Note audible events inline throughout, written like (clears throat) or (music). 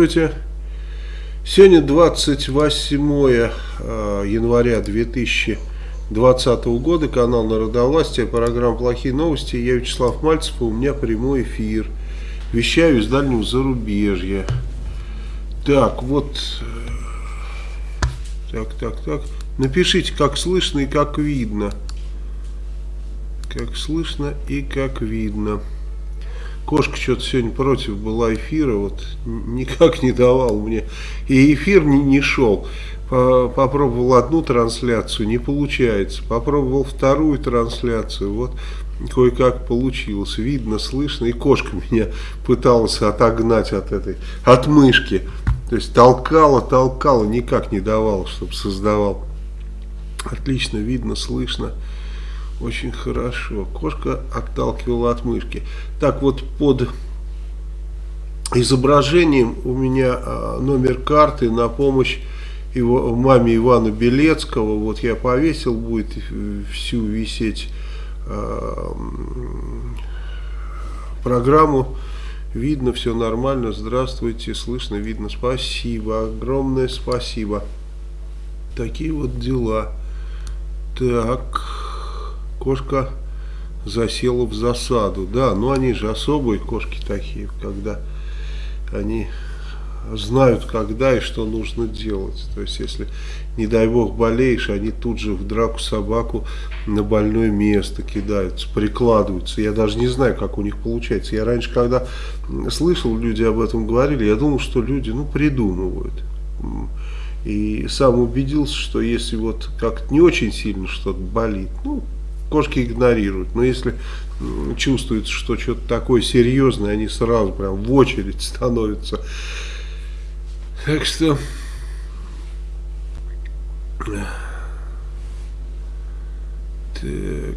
Здравствуйте. Сегодня 28 э, января 2020 года, канал Народовластия, программа «Плохие новости». Я Вячеслав Мальцев, у меня прямой эфир. Вещаю из дальнего зарубежья. Так, вот. э, Так, так, так. Напишите, как слышно и как видно. Как слышно и как видно. Кошка что-то сегодня против была эфира, вот никак не давал мне. И эфир не, не шел. По- Попробовал одну трансляцию, не получается. Попробовал вторую трансляцию, вот кое-как получилось. Видно, слышно. И кошка меня пыталась отогнать от этой, от мышки. То есть толкала, толкала, никак не давала, чтобы создавал. Отлично видно, слышно. Очень хорошо. Кошка отталкивала от мышки. Так вот, под изображением у меня а, номер карты на помощь его, маме Ивана Белецкого. Вот я повесил, будет э, всю висеть м, программу. Видно, все нормально. Здравствуйте, слышно, видно. Спасибо, огромное спасибо. Такие вот дела. Так, кошка засела в засаду. Да, но они же особые кошки такие, когда они знают, когда и что нужно делать. То есть, если, не дай бог, болеешь, они тут же в драку собаку на больное место кидаются, прикладываются. Я даже не знаю, как у них получается. Я раньше, когда слышал, люди об этом говорили, я думал, что люди, ну, придумывают. И сам убедился, что если вот как-то не очень сильно что-то болит, ну, кошки игнорируют. Но если чувствуется, что что-то такое серьезное, они сразу прям в очередь (laughs) становятся. Так что... Так...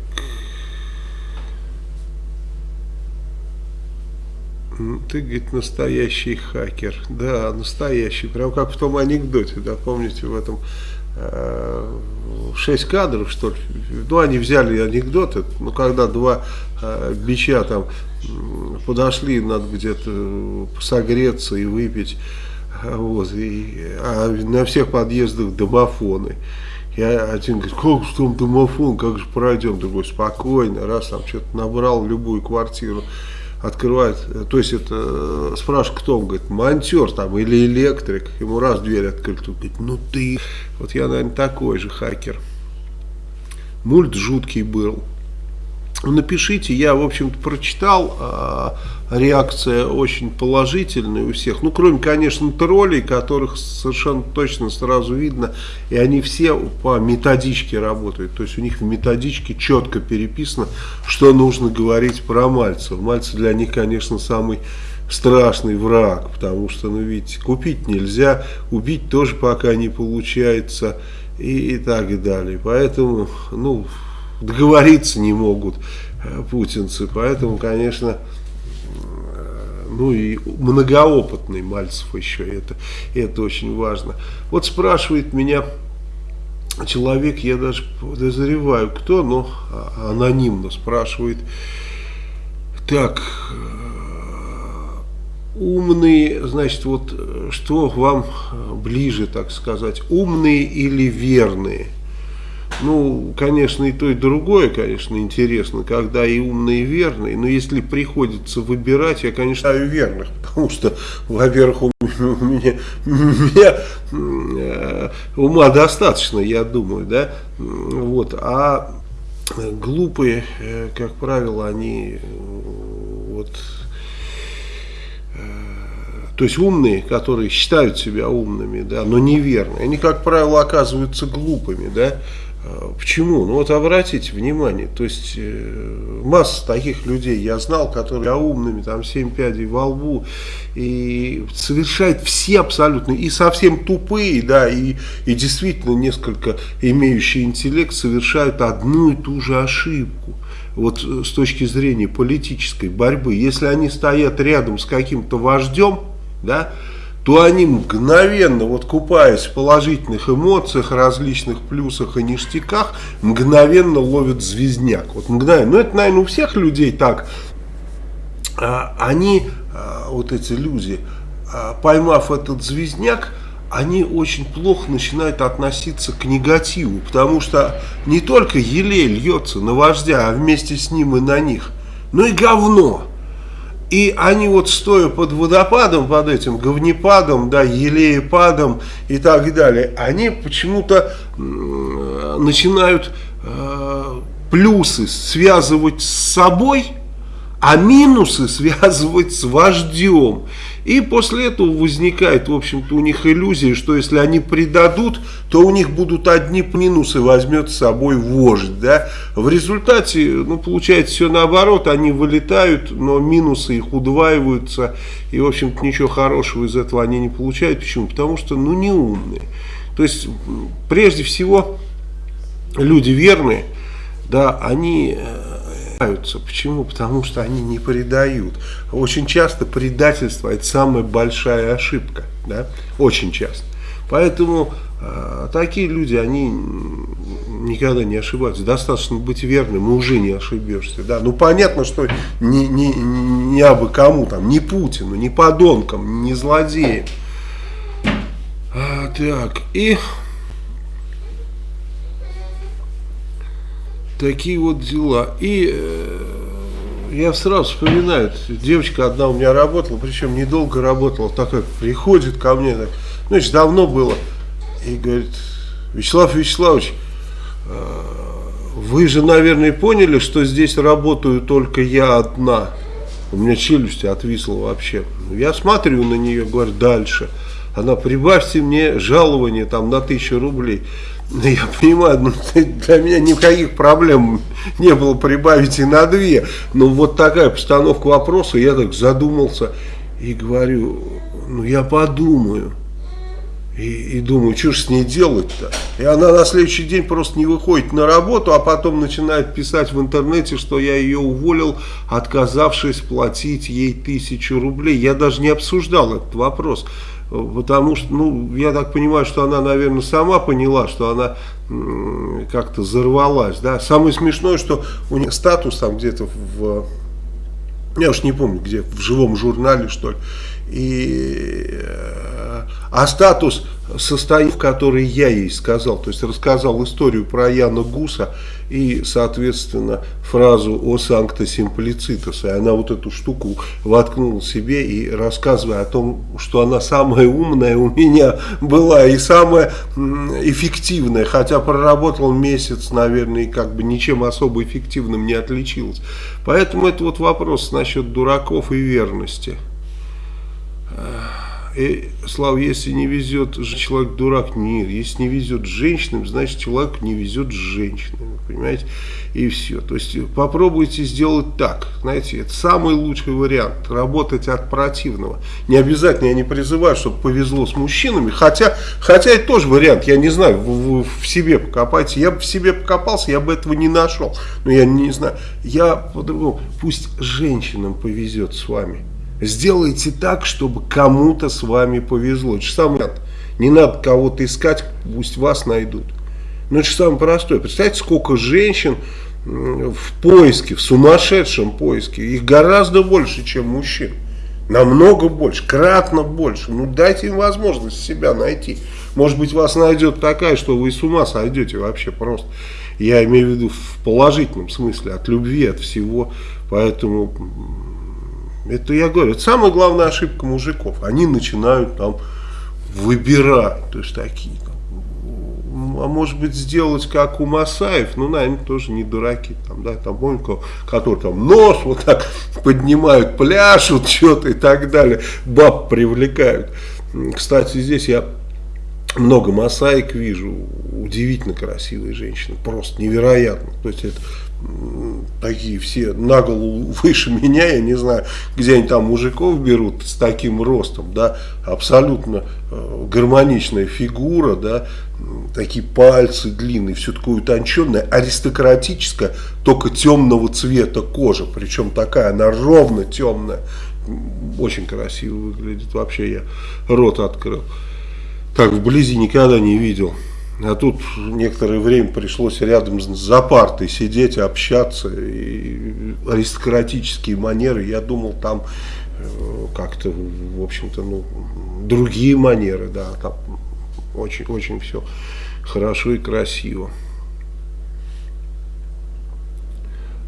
Ты, говорит, настоящий хакер. Да, настоящий. Прям как в том анекдоте, да, помните, в этом шесть кадров, что ли. Ну, они взяли анекдоты, ну, когда два э, бича там подошли, надо где-то согреться и выпить. А Вот, и, а на всех подъездах домофоны. И один говорит, как же там домофон, как же пройдем? Другой, спокойно, раз там что-то набрал любую квартиру, открывает, э, то есть это, э, спрашивает, кто, он говорит, монтер там или электрик, ему раз дверь открыли, тут говорит, ну ты, вот я, наверное, такой же хакер. Мульт жуткий был. Напишите, я, в общем-то, прочитал, а, реакция очень положительная у всех. Ну, кроме, конечно, троллей, которых совершенно точно сразу видно, и они все по методичке работают. То есть у них в методичке четко переписано, что нужно говорить про Мальцева. Мальцев для них, конечно, самый страшный враг, потому что, ну, видите, купить нельзя, убить тоже пока не получается и, и так далее. Поэтому, ну, договориться не могут э, путинцы, поэтому, конечно, ну и многоопытный Мальцев еще, это, это очень важно. Вот спрашивает меня человек, я даже подозреваю, кто, но а- анонимно спрашивает, так, э, умные, значит, вот э, что вам ближе, так сказать, умные или верные? Ну, конечно, и то, и другое, конечно, интересно, когда и умные, и верные. Но если приходится выбирать, я, конечно, ставлю верных, (laughs) потому что, во-первых, у меня, э, ума достаточно, я думаю, да, вот, а глупые, э, как правило, они э, вот то есть умные, которые считают себя умными, да, но неверные, они, как правило, оказываются глупыми, да. А, Почему? Ну вот обратите внимание, то есть э, масса таких людей я знал, которые умными, там семь пядей во лбу, и совершают все абсолютно, и совсем тупые, да, и, и действительно несколько имеющие интеллект совершают одну и ту же ошибку вот э, с точки зрения политической борьбы, если они стоят рядом с каким-то вождем, да, то они мгновенно, вот купаясь в положительных эмоциях, различных плюсах и ништяках, мгновенно ловят звездняк. Вот мгновенно. Ну, это, наверное, у всех людей так. А, они, а, вот эти люди, а, поймав этот звездняк, они очень плохо начинают относиться к негативу, потому что не только елей льется на вождя, а вместе с ним и на них, но и говно. И они вот стоя под водопадом, под этим говнепадом, да, елеепадом и так далее, они почему-то начинают э, плюсы связывать с собой, а минусы связывать с вождем. И после этого возникает, в общем-то, у них иллюзия, что если они предадут, то у них будут одни минусы, возьмет с собой вождь. Да? В результате, ну, получается все наоборот, они вылетают, но минусы их удваиваются, и, в общем-то, ничего хорошего из этого они не получают. Почему? Потому что, ну, не умные. То есть, прежде всего, люди верные, да, они э, Почему? Потому что они не предают. Очень часто предательство это самая большая ошибка. Да? Очень часто. Поэтому э, такие люди, они никогда не ошибаются. Достаточно быть верным, и уже не ошибешься. Да? Ну понятно, что не, не, не абы кому, там, не Путину, не подонкам, не злодеям. А, так, и Такие вот дела. И э, я сразу вспоминаю, девочка одна у меня работала, причем недолго работала, такая приходит ко мне, так, ну, это давно было, и говорит, Вячеслав Вячеславович, э, вы же, наверное, поняли, что здесь работаю только я одна. У меня челюсть отвисла вообще. Я смотрю на нее, говорю, дальше. Она, прибавьте мне жалование там на тысячу рублей. Ну, я понимаю, ну, для меня никаких проблем не было прибавить и на две. Но вот такая постановка вопроса, я так задумался и говорю, ну я подумаю. И, и думаю, что же с ней делать-то? И она на следующий день просто не выходит на работу, а потом начинает писать в интернете, что я ее уволил, отказавшись платить ей тысячу рублей. Я даже не обсуждал этот вопрос. Потому что, ну, я так понимаю, что она, наверное, сама поняла, что она как-то взорвалась. Да? Самое смешное, что у нее статус там где-то в... Я уж не помню, где, в живом журнале, что ли. И, э, а статус состоит, в который я ей сказал, то есть рассказал историю про Яна Гуса и, соответственно, фразу о санкта симплицитус. И она вот эту штуку воткнула себе и рассказывая о том, что она самая умная у меня была и самая эффективная, хотя проработал месяц, наверное, и как бы ничем особо эффективным не отличилась. Поэтому это вот вопрос насчет дураков и верности. И, Слава, если не везет человек дурак, нет. Если не везет женщинам, значит человек не везет женщинами, понимаете? И все. То есть попробуйте сделать так. Знаете, это самый лучший вариант. Работать от противного. Не обязательно, я не призываю, чтобы повезло с мужчинами. Хотя, хотя это тоже вариант. Я не знаю, вы, вы в себе покопайте. Я бы в себе покопался, я бы этого не нашел. Но я не знаю. Я по-другому. Пусть женщинам повезет с вами. Сделайте так, чтобы кому-то с вами повезло. Это самое, не надо кого-то искать, пусть вас найдут. Ну, это же самое простое. Представьте, сколько женщин в поиске, в сумасшедшем поиске. Их гораздо больше, чем мужчин. Намного больше, кратно больше. Ну, дайте им возможность себя найти. Может быть, вас найдет такая, что вы с ума сойдете вообще просто. Я имею в виду в положительном смысле, от любви, от всего. Поэтому это я говорю, это самая главная ошибка мужиков. Они начинают там выбирать, то есть такие. А может быть сделать как у Масаев, ну, наверное, тоже не дураки, там, да, там, помните, которые там нос вот так поднимают, пляшут что-то и так далее, баб привлекают. Кстати, здесь я много масаек вижу, удивительно красивые женщины, просто невероятно. То есть это такие все на голову (laughs) выше меня, я не знаю, где они там мужиков берут с таким ростом, да, абсолютно э, гармоничная фигура, да, такие пальцы длинные, все такое утонченное, аристократическое, только темного цвета кожа, причем такая, она ровно темная, очень красиво выглядит, вообще я рот открыл, так вблизи никогда не видел. А тут некоторое время пришлось рядом за партой сидеть, общаться. И аристократические манеры, я думал, там как-то, в общем-то, ну, другие манеры, да, там очень-очень все хорошо и красиво.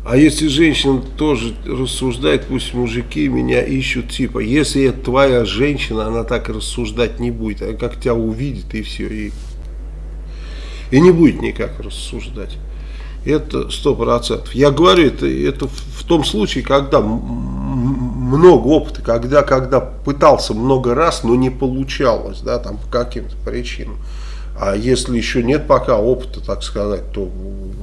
А если женщина тоже рассуждает, пусть мужики меня ищут, типа, если это твоя женщина, она так рассуждать не будет, а как тебя увидит и все, и, и не будет никак рассуждать. Это сто процентов. Я говорю, это, это в том случае, когда много опыта, когда, когда пытался много раз, но не получалось, да, там по каким-то причинам. А если еще нет пока опыта, так сказать, то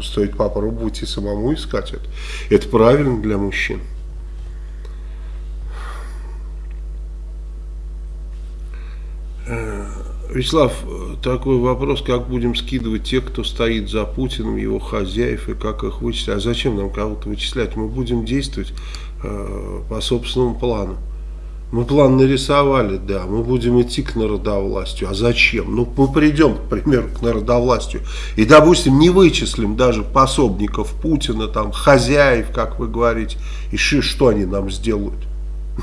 стоит попробовать и самому искать это. Это правильно для мужчин. Э, Вячеслав, такой вопрос, как будем скидывать тех, кто стоит за Путиным, его хозяев, и как их вычислять? А зачем нам кого-то вычислять? Мы будем действовать э, по собственному плану. Мы план нарисовали, да, мы будем идти к народовластию. А зачем? Ну, мы придем, к примеру, к народовластию и, допустим, не вычислим даже пособников Путина, там, хозяев, как вы говорите, и что они нам сделают?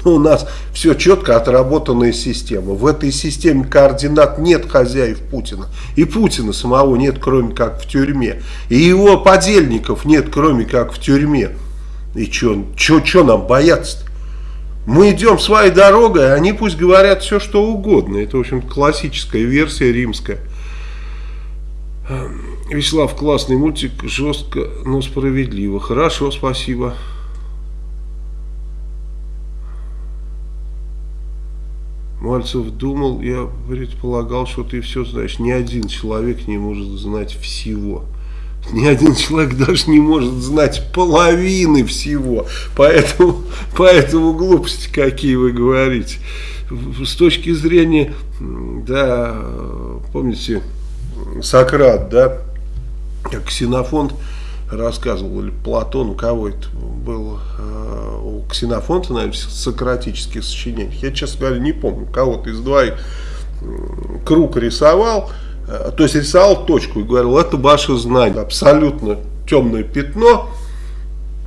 Ну, (laughs) у нас все четко отработанная система. В этой системе координат нет хозяев Путина. И Путина самого нет, кроме как в тюрьме. И его подельников нет, кроме как в тюрьме. И что нам бояться-то? Мы идем своей дорогой, а они пусть говорят все, что угодно. Это, в общем классическая версия римская. Эм, Вячеслав, классный мультик, жестко, но справедливо. Хорошо, спасибо. Мальцев думал, я предполагал, что ты все знаешь. Ни один человек не может знать всего. Ни один человек даже не может знать половины всего. Поэтому, поэтому глупости какие вы говорите. С точки зрения, да, помните, Сократ, да, как Ксенофонт рассказывал, или Платон, у кого это был, э, у Ксенофонта, наверное, сократических сочинений. Я, честно говоря, не помню, кого-то из двоих круг рисовал, Э, то есть рисовал точку и говорил, это ваше знание, абсолютно темное пятно,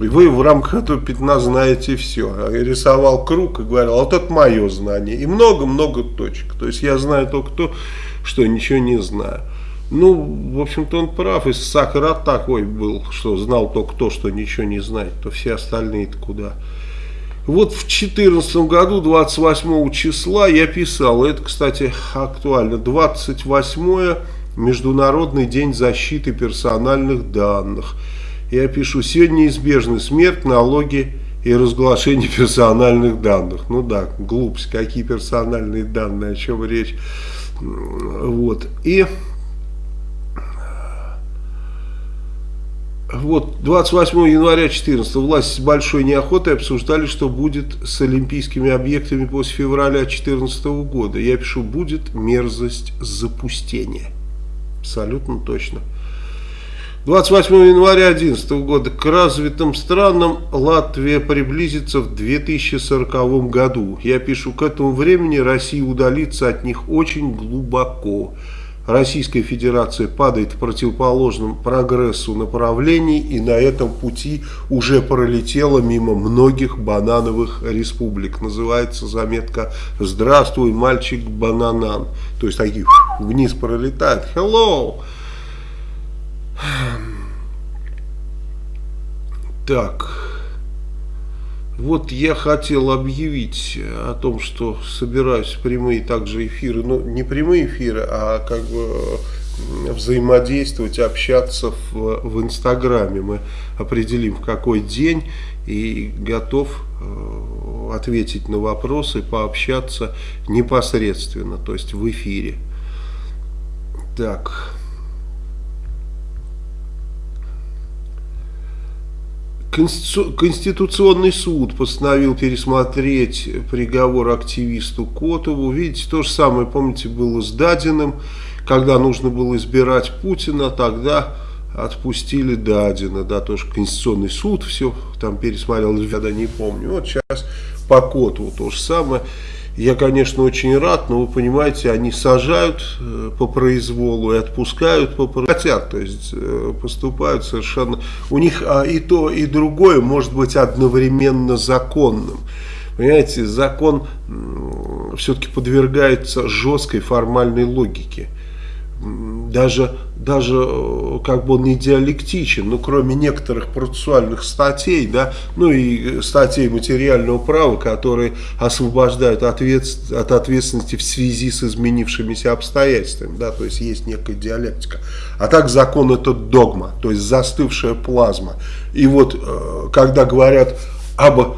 и вы в рамках этого пятна знаете все. А я рисовал круг и говорил, вот это мое знание. И много-много точек. То есть я знаю только то, что ничего не знаю. Ну, в общем-то, он прав. И Сократ такой был, что знал только то, что ничего не знает, то все остальные-то куда. Вот в 2014 году, 28 числа, я писал, это, кстати, актуально, 28 Международный день защиты персональных данных. Я пишу, сегодня неизбежна смерть, налоги и разглашение персональных данных. Ну да, глупость, какие персональные данные, о чем речь. Вот, и... Вот 28 января 2014 власти с большой неохотой обсуждали, что будет с олимпийскими объектами после февраля 2014 года. Я пишу, будет мерзость запустения. Абсолютно точно. 28 января 2011 года к развитым странам Латвия приблизится в 2040 году. Я пишу, к этому времени Россия удалится от них очень глубоко. Российская Федерация падает в противоположном прогрессу направлении и на этом пути уже пролетела мимо многих банановых республик. Называется заметка «Здравствуй, мальчик бананан». То есть такие вниз пролетают. Hello! Так... Вот я хотел объявить о том, что собираюсь прямые также эфиры, ну не прямые эфиры, а как бы взаимодействовать, общаться в, в Инстаграме. Мы определим в какой день и готов э, ответить на вопросы, пообщаться непосредственно, то есть в эфире. Так... Конституционный суд постановил пересмотреть приговор активисту Котову. Видите, то же самое, помните, было с Дадиным. Когда нужно было избирать Путина, тогда отпустили Дадина. Да, тоже Конституционный суд все там пересмотрел, я да не помню. Вот сейчас по Котову то же самое. Я, конечно, очень рад, но вы понимаете, они сажают э, по произволу и отпускают по. Хотят, то есть э, поступают совершенно... У них а, и то, и другое может быть одновременно законным. Понимаете, закон все-таки подвергается жесткой формальной логике даже, даже э, как бы он не диалектичен, но кроме некоторых процессуальных статей, да, ну и статей материального права, которые освобождают ответ, от ответственности в связи с изменившимися обстоятельствами, да, то есть есть некая диалектика. А так закон это догма, то есть застывшая плазма. И вот э, когда говорят об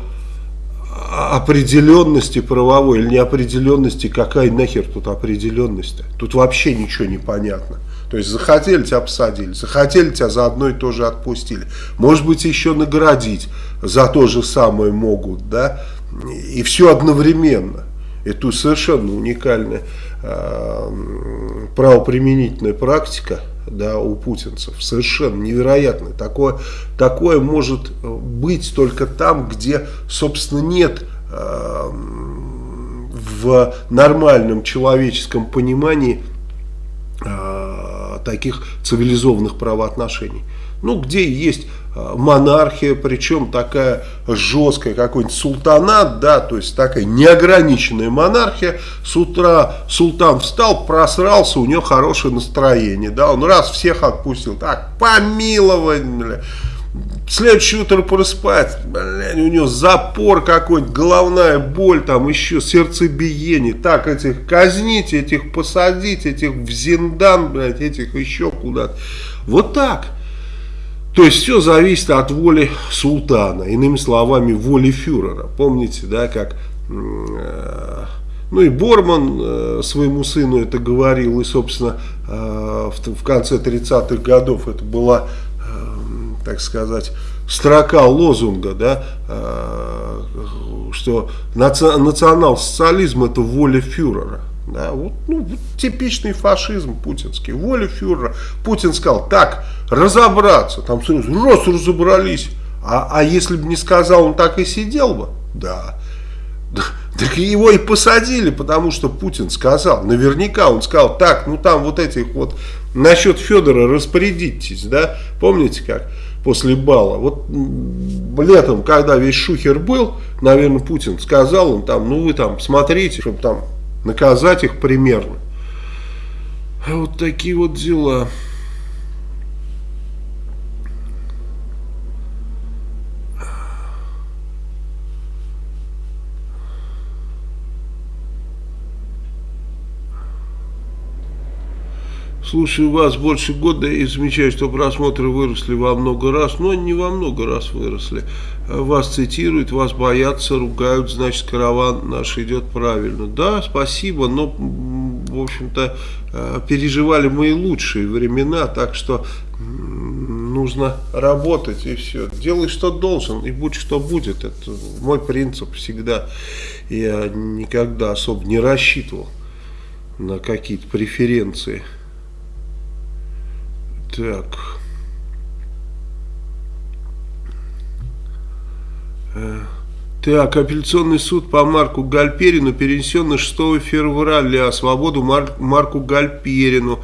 определенности правовой или неопределенности, какая нахер тут определенность-то? Тут вообще ничего не понятно. То есть захотели тебя посадили, захотели тебя за одно и то же отпустили. Может быть еще наградить за то же самое могут, да? И все одновременно. Это совершенно уникальная э, правоприменительная практика да, у путинцев. Совершенно невероятно. Такое, такое может быть только там, где, собственно, нет э, в нормальном человеческом понимании э, таких цивилизованных правоотношений. Ну, где есть Э, монархия, причем такая жесткая, какой-нибудь султанат, да, то есть такая неограниченная монархия. С утра султан встал, просрался, у него хорошее настроение, да, он раз всех отпустил, так, помилование, Следующее утро просыпается, блядь, у него запор какой-нибудь, головная боль, там еще сердцебиение. Так, этих казнить, этих посадить, этих в зиндан, блядь, этих еще куда-то. Вот так. То есть все зависит от воли султана, иными словами, воли фюрера. Помните, да, как... Э, ну и Борман э, своему сыну это говорил, и, собственно, э, в, конце 30-х годов это была, так сказать, строка лозунга, да, что наци национал-социализм это воля фюрера. Да, вот, ну, вот типичный фашизм путинский, воля фюрера. Путин сказал, так, разобраться, там сразу, раз разобрались, а, а если бы не сказал, он так и сидел бы? Да. Так его и посадили, потому что Путин сказал, наверняка он сказал, так, ну там вот этих вот, насчет Федора распорядитесь, да, помните как, после бала, вот летом, когда весь шухер был, наверное, Путин сказал, он там, ну вы там смотрите, чтобы там наказать их примерно. Вот такие вот дела. Слушаю вас больше года и замечаю, что просмотры выросли во много раз, но не во много раз выросли. Вас цитируют, вас боятся, ругают, значит караван наш идет правильно. Да, спасибо, но в общем-то э, переживали мы и лучшие времена, так что нужно работать и все. Делай, что должен, и будь, что будет. Это мой принцип всегда. Я никогда особо не рассчитывал на какие-то преференции. Так. Так, апелляционный суд по Марку Гальперину перенесен на 6 февраля. Свободу Мар Марку Гальперину.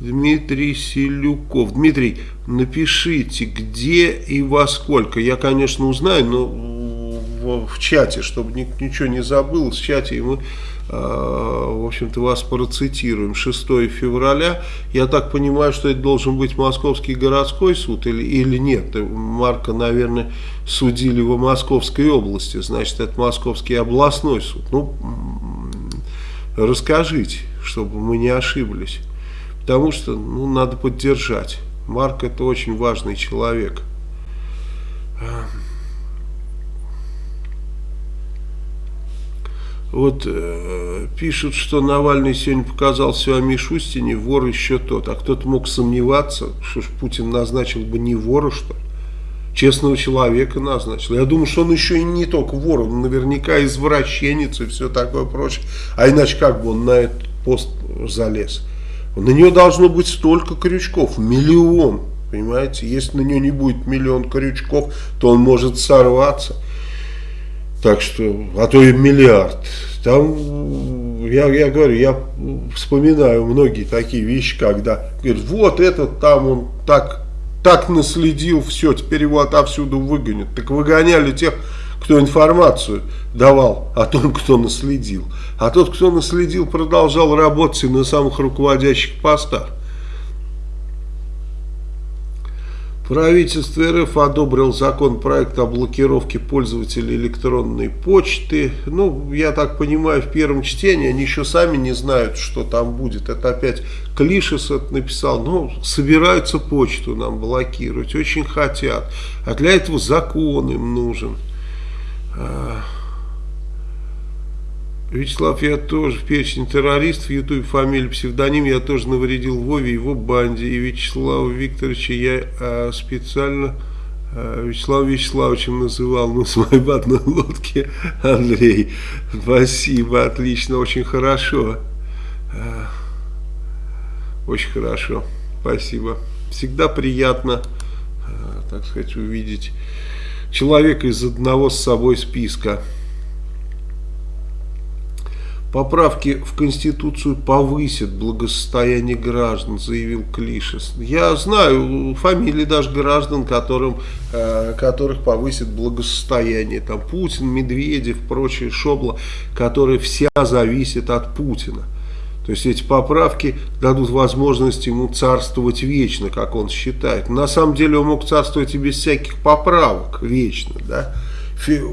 Дмитрий Селюков. Дмитрий, напишите, где и во сколько. Я, конечно, узнаю, но в, в чате, чтобы ничего не забыл, в чате мы в общем-то, вас процитируем, 6 февраля. Я так понимаю, что это должен быть Московский городской суд или, или нет? Марка, наверное, судили в Московской области, значит, это Московский областной суд. Ну, расскажите, чтобы мы не ошиблись. Потому что, ну, надо поддержать. Марк это очень важный человек. Вот э, пишут, что Навальный сегодня показал все о Мишустине, вор еще тот. А кто-то мог сомневаться, что ж Путин назначил бы не вора, что? Честного человека назначил. Я думаю, что он еще и не только вор, он наверняка извращенец и все такое прочее. А иначе как бы он на этот пост залез? На нее должно быть столько крючков, миллион. Понимаете, если на нее не будет миллион крючков, то он может сорваться. Так что, а то и миллиард. Там, я, я говорю, я вспоминаю многие такие вещи, когда говорят, вот этот там он так, так наследил, все, теперь его отовсюду выгонят. Так выгоняли тех, кто информацию давал о том, кто наследил. А тот, кто наследил, продолжал работать на самых руководящих постах. Правительство РФ одобрил законопроект о блокировке пользователей электронной почты. Ну, я так понимаю, в первом чтении они еще сами не знают, что там будет. Это опять Клишес это написал. Ну, собираются почту нам блокировать, очень хотят. А для этого закон им нужен. Вячеслав, я тоже в перечне террористов, в ютубе фамилия, псевдоним, я тоже навредил Вове, его банде. И Вячеслава Викторовича я а, специально а, Вячеславом Вячеславовичем называл, ну, с моей в одной лодке, Андрей. Спасибо, отлично, очень хорошо. А, очень хорошо, спасибо. Всегда приятно, а, так сказать, увидеть человека из одного с собой списка. Поправки в Конституцию повысят благосостояние граждан, заявил Клишес. Я знаю фамилии даже граждан, которым, э, которых повысит благосостояние. Там Путин, Медведев, прочие шобла, которые вся зависят от Путина. То есть эти поправки дадут возможность ему царствовать вечно, как он считает. На самом деле он мог царствовать и без всяких поправок вечно. Да?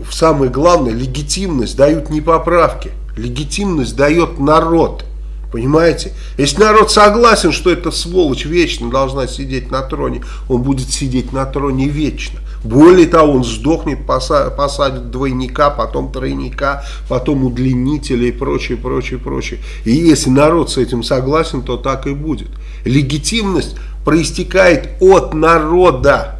Самое главное, легитимность дают не поправки Легитимность дает народ. Понимаете? Если народ согласен, что эта сволочь вечно должна сидеть на троне, он будет сидеть на троне вечно. Более того, он сдохнет, посадит двойника, потом тройника, потом удлинителя и прочее, прочее, прочее. И если народ с этим согласен, то так и будет. Легитимность проистекает от народа.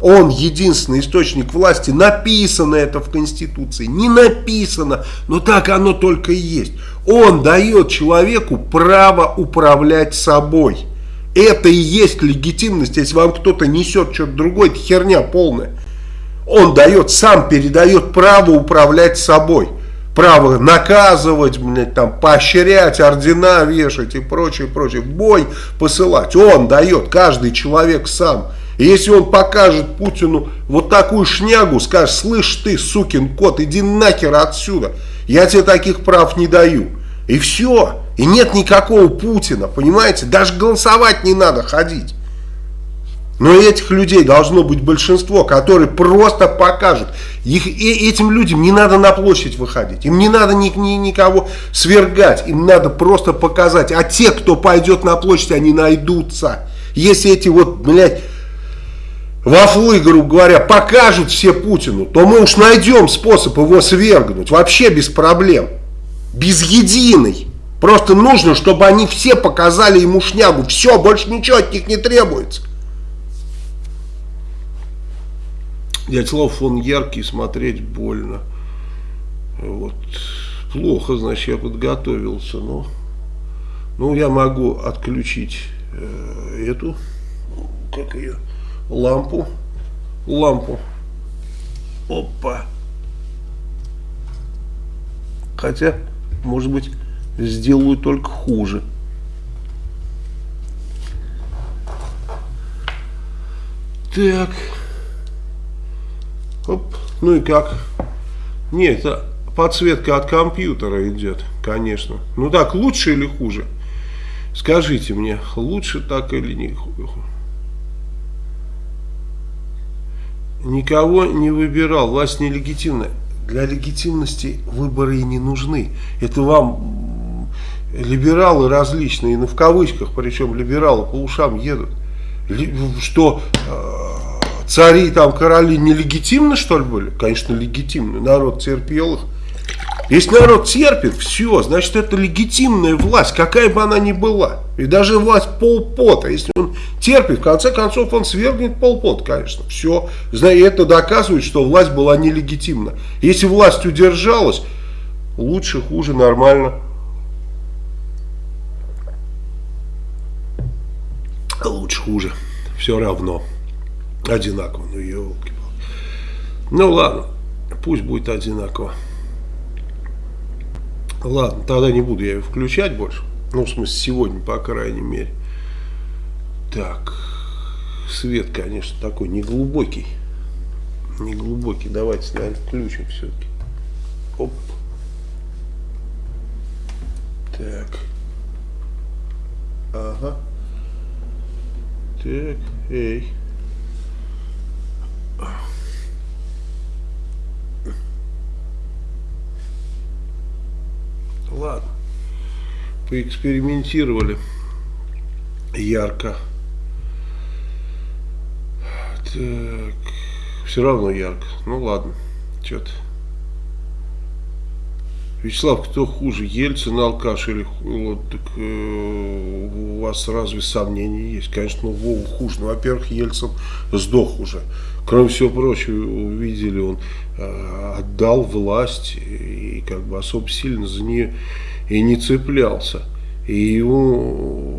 Он единственный источник власти. Написано это в Конституции. Не написано, но так оно только и есть. Он дает человеку право управлять собой. Это и есть легитимность. Если вам кто-то несет что-то другое, это херня полная. Он дает, сам передает право управлять собой. Право наказывать, блядь, там, поощрять, ордена вешать и прочее, прочее. Бой посылать. Он дает, каждый человек сам. И если он покажет Путину вот такую шнягу, скажет, слышь ты, сукин кот, иди нахер отсюда, я тебе таких прав не даю. И все. И нет никакого Путина, понимаете? Даже голосовать не надо ходить. Но этих людей должно быть большинство, которые просто покажут. Их, и этим людям не надо на площадь выходить. Им не надо ни, ни, никого свергать. Им надо просто показать. А те, кто пойдет на площадь, они найдутся. Если эти вот, блядь, вафлы, грубо говоря, покажут все Путину, то мы уж найдем способ его свергнуть. Вообще без проблем. Без единой. Просто нужно, чтобы они все показали ему шнягу. Все, больше ничего от них не требуется. Дятлов он яркий, смотреть больно. Вот. Плохо, значит, я подготовился, но ну, я могу отключить э, эту, как ее, лампу, лампу. Опа. Хотя, может быть, сделаю только хуже. Так. Оп. Ну и как? Нет, это подсветка от компьютера идет, конечно. Ну так, лучше или хуже? Скажите мне, лучше так или не хуже? Никого не выбирал, власть нелегитимная. Для легитимности выборы и не нужны. Это вам либералы различные, ну в кавычках, причем либералы по ушам едут. Что э, цари там, короли нелегитимны что ли были? Конечно легитимны, народ терпел их. Если народ терпит, все, значит это легитимная власть, какая бы она ни была. И даже власть полпота, если он терпит, в конце концов он свергнет полпот, конечно. Все, и это доказывает, что власть была нелегитимна. Если власть удержалась, лучше, хуже, нормально. Лучше, хуже, все равно. Одинаково, ну елки. Ну ладно, пусть будет одинаково. Ладно, тогда не буду я ее включать больше. Ну, в смысле, сегодня, по крайней мере. Так, свет, конечно, такой неглубокий. Не глубокий. Давайте, наверное, включим все-таки. Оп. Так. Ага. Так, эй. Ладно. Поэкспериментировали ярко. Так. Все равно ярко. Ну ладно. Что-то. Вячеслав, кто хуже, Ельцин, алкаш или вот, так, э, у вас разве сомнения есть? Конечно, ну, Вову хуже. Ну, во-первых, Ельцин сдох уже. Кроме всего прочего, увидели, он э, отдал власть и, как бы особо сильно за нее и не цеплялся. И ему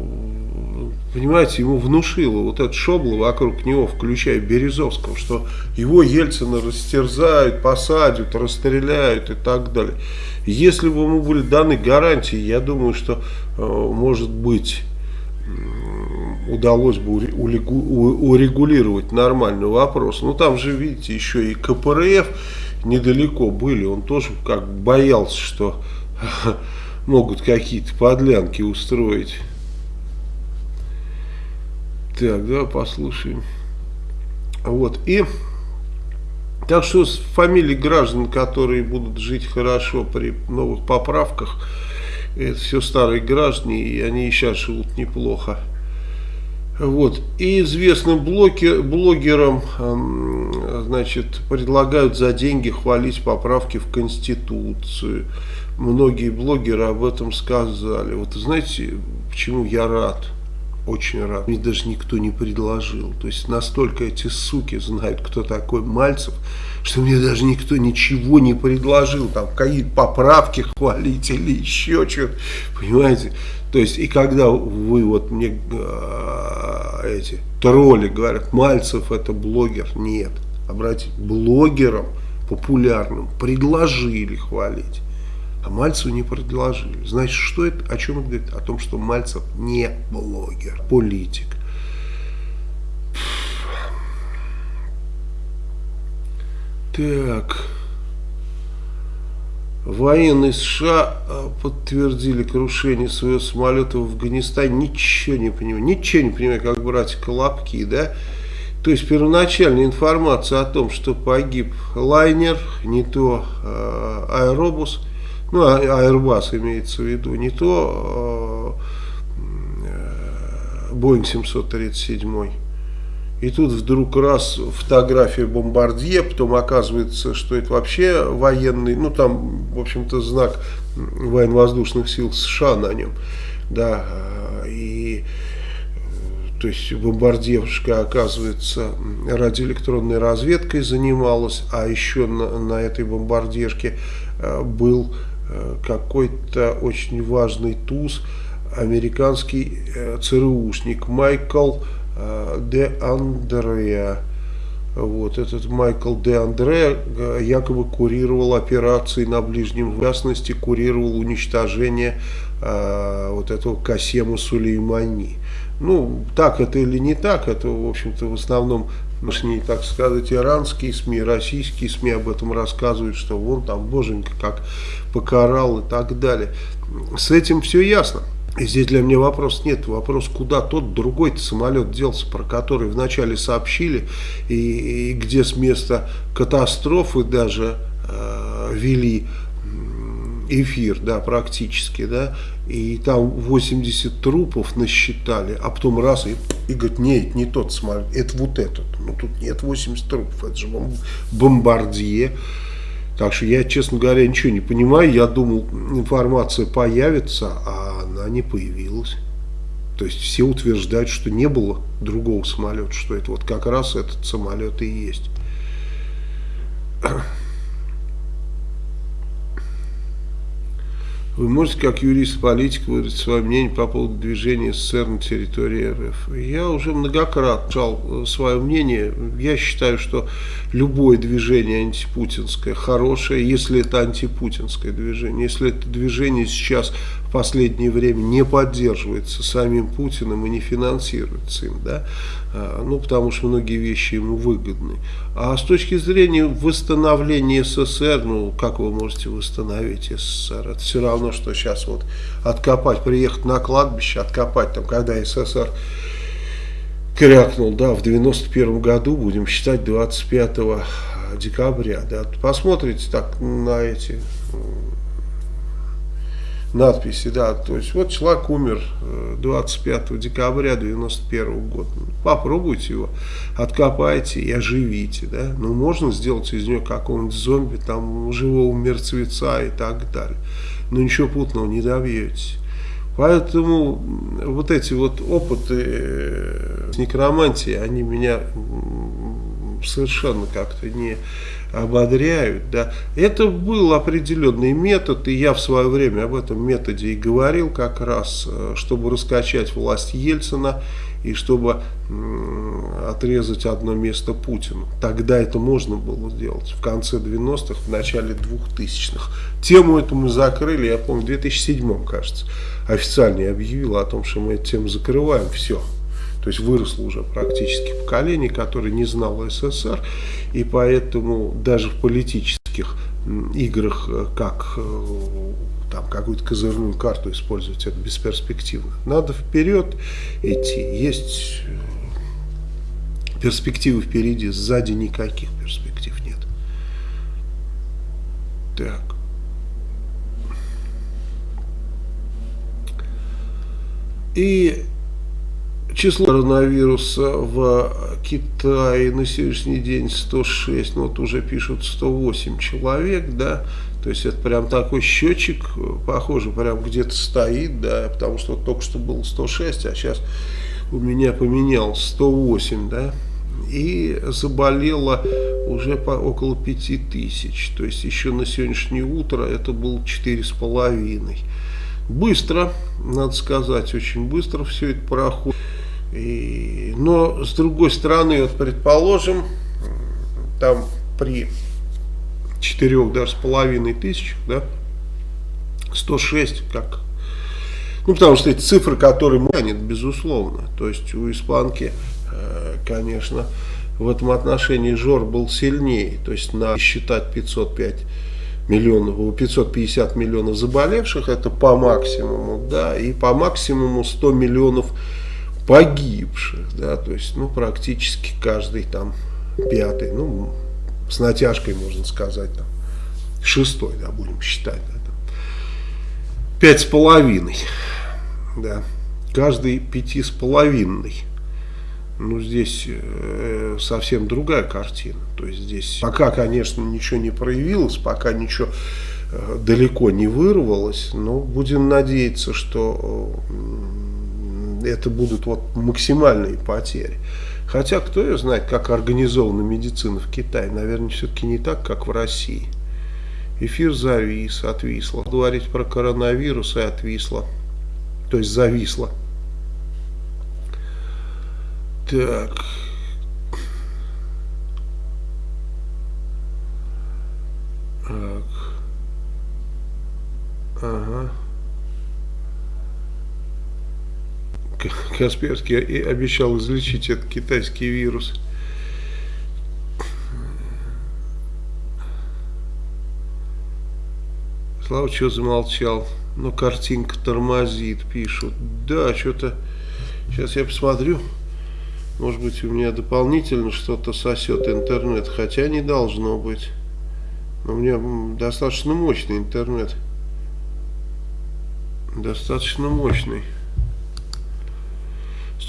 понимаете, ему внушило вот это шобло вокруг него, включая Березовского, что его Ельцина растерзают, посадят, расстреляют и так далее. Если бы ему были даны гарантии, я думаю, что, э, может быть, удалось бы урегулировать нормальный вопрос. Ну, там же, видите, еще и КПРФ недалеко были. Он тоже как боялся, что (laughs) могут какие-то подлянки устроить. Так, да, послушаем. Вот, и... Так что с фамилией граждан, которые будут жить хорошо при новых поправках, это все старые граждане, и они и сейчас живут неплохо. Вот. И известным блоки, блогерам значит, предлагают за деньги хвалить поправки в Конституцию. Многие блогеры об этом сказали. Вот знаете, почему я рад? Очень рад. Мне даже никто не предложил. То есть настолько эти суки знают, кто такой Мальцев, что мне даже никто ничего не предложил. Там какие-то поправки хвалить или еще что-то. Понимаете? То есть и когда вы вот мне э, эти тролли говорят, Мальцев это блогер, нет. Обратите, блогерам популярным предложили хвалить. А Мальцеву не предложили. Значит, что это, о чем это говорит? О том, что Мальцев не блогер, политик. Так. Военные США а, подтвердили крушение своего самолета в Афганистане. Ничего не понимаю. Ничего не понимаю, как брать колобки, да? То есть первоначальная информация о том, что погиб лайнер, не то э, аэробус – ну, а, Airbus имеется в виду, не то э, Boeing 737. И тут вдруг раз фотография бомбардье, потом оказывается, что это вообще военный, ну там, в общем-то, знак военно-воздушных сил США на нем. Да, и то есть бомбардировщика, оказывается, радиоэлектронной разведкой занималась, а еще на, на этой бомбардировке э, был Э, какой-то очень важный туз, американский э, ЦРУшник Майкл э, де Андреа. Вот этот Майкл де Андре якобы курировал операции на Ближнем Востоке, курировал уничтожение э, вот этого Касема Сулеймани. Ну, так это или не так, это, в общем-то, в основном Нашни, так сказать, иранские СМИ, российские СМИ об этом рассказывают, что вон там боженька как покарал и так далее. С этим все ясно. И здесь для меня вопрос нет. Вопрос, куда тот другой самолет делся, про который вначале сообщили, и, и где с места катастрофы даже э, вели эфир, да, практически, да, и там 80 трупов насчитали, а потом раз и, и говорит, нет, не тот самолет, это вот этот. Ну, тут нет 80 трупов, это же бомбардье. Так что я, честно говоря, ничего не понимаю. Я думал, информация появится, а она не появилась. То есть все утверждают, что не было другого самолета, что это вот как раз этот самолет и есть. Вы можете, как юрист-политик, выразить свое мнение по поводу движения СССР на территории РФ? Я уже многократно жал э, свое мнение. Я считаю, что любое движение антипутинское хорошее, если это антипутинское движение. Если это движение сейчас в последнее время не поддерживается самим Путиным и не финансируется им, да, ну, потому что многие вещи ему выгодны. А с точки зрения восстановления СССР, ну, как вы можете восстановить СССР? Это все равно, что сейчас вот откопать, приехать на кладбище, откопать там, когда СССР крякнул, да, в 91 году, будем считать 25 декабря, да, посмотрите так на эти надписи, да, то есть вот человек умер 25 э, декабря 91 года, попробуйте его, откопайте и оживите, да, ну можно сделать из нее какого-нибудь зомби, там, живого мертвеца и так далее, но ничего путного не добьетесь. Поэтому вот эти вот опыты э, с некромантией, они меня совершенно как-то не ободряют. Да. Это был определенный метод, и я в свое время об этом методе и говорил как раз, э, чтобы раскачать власть Ельцина и чтобы отрезать одно место Путину. Тогда это можно было сделать, в конце 90-х, в начале 2000-х. Тему эту мы закрыли, я помню, в 2007 кажется, официально я объявил о том, что мы эту тему закрываем, все. То есть выросло уже практически поколение, которое не знало СССР, и поэтому даже в политических играх, э, как э, там какую-то козырную карту использовать, это бесперспективно. Надо вперед идти. Есть э, перспективы впереди, сзади никаких перспектив нет. Так. И Число коронавируса в Китае на сегодняшний день 106, ну вот уже пишут 108 человек, да, то есть это прям такой счетчик, похоже, прям где-то стоит, да, потому что вот только что было 106, а сейчас у меня поменял 108, да, и заболело уже по около 5000, то есть еще на сегодняшнее утро это было 4,5. Быстро, надо сказать, очень быстро все это проходит. И, но с другой стороны, вот предположим, там при 4 даже с половиной тысяч, да, 106 как ну, потому что эти цифры, которые манят, безусловно. То есть у испанки, э, конечно, в этом отношении Жор был сильнее. То есть на считать 505 миллионов, 550 миллионов заболевших, это по максимуму, да, и по максимуму 100 миллионов погибших, да, то есть, ну, практически каждый там пятый, ну, с натяжкой можно сказать, там, шестой, да, будем считать, да, там, пять с половиной, да, каждый пяти с половиной, ну, здесь э, совсем другая картина, то есть здесь пока, конечно, ничего не проявилось, пока ничего э, далеко не вырвалось, но будем надеяться, что э, это будут вот максимальные потери. Хотя, кто ее знает, как организована медицина в Китае. Наверное, все-таки не так, как в России. Эфир завис, отвисло. Говорить про коронавирус и отвисло. То есть зависло. Так. Так. Ага. Касперский обещал излечить этот китайский вирус. Слава, что замолчал? Ну, картинка тормозит, пишут. Да, что-то... Сейчас я посмотрю. Может быть, у меня дополнительно что-то сосет интернет. Хотя не должно быть. у меня достаточно мощный интернет. Достаточно мощный.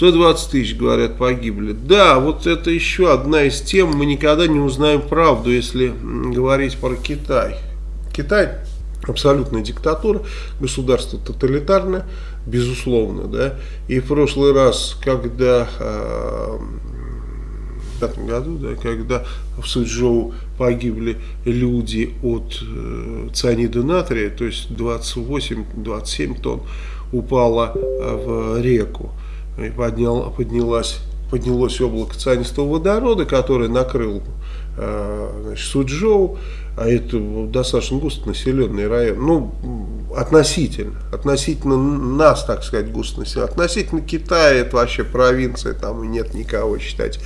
120 тысяч, говорят, погибли. Да, вот это еще одна из тем, мы никогда не узнаем правду, если говорить про Китай. Китай абсолютная диктатура, государство тоталитарное, безусловно, да. И в прошлый раз, когда э, в этом году, да, когда в Суджоу погибли люди от э, цианида натрия, то есть 28-27 тонн упало в реку и поднял, поднялась, поднялось облако цианистого водорода, которое накрыл э, значит, Суджоу, а это достаточно густонаселенный район. Ну, относительно, относительно нас, так сказать, густонаселения. Относительно Китая это вообще провинция, там нет никого считать.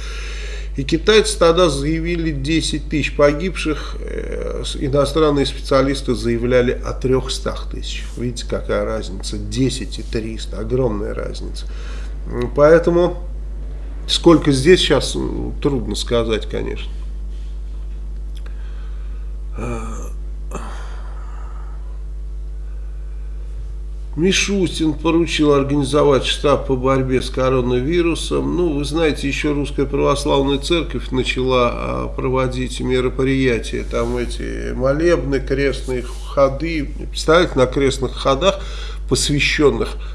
И китайцы тогда заявили 10 тысяч погибших, э, иностранные специалисты заявляли о 300 тысяч. Видите, какая разница, 10 и 300, огромная разница. Поэтому сколько здесь сейчас, трудно сказать, конечно. Мишустин поручил организовать штаб по борьбе с коронавирусом. Ну, вы знаете, еще Русская Православная Церковь начала а, проводить мероприятия. Там эти молебны, крестные ходы. Представляете, на крестных ходах, посвященных а,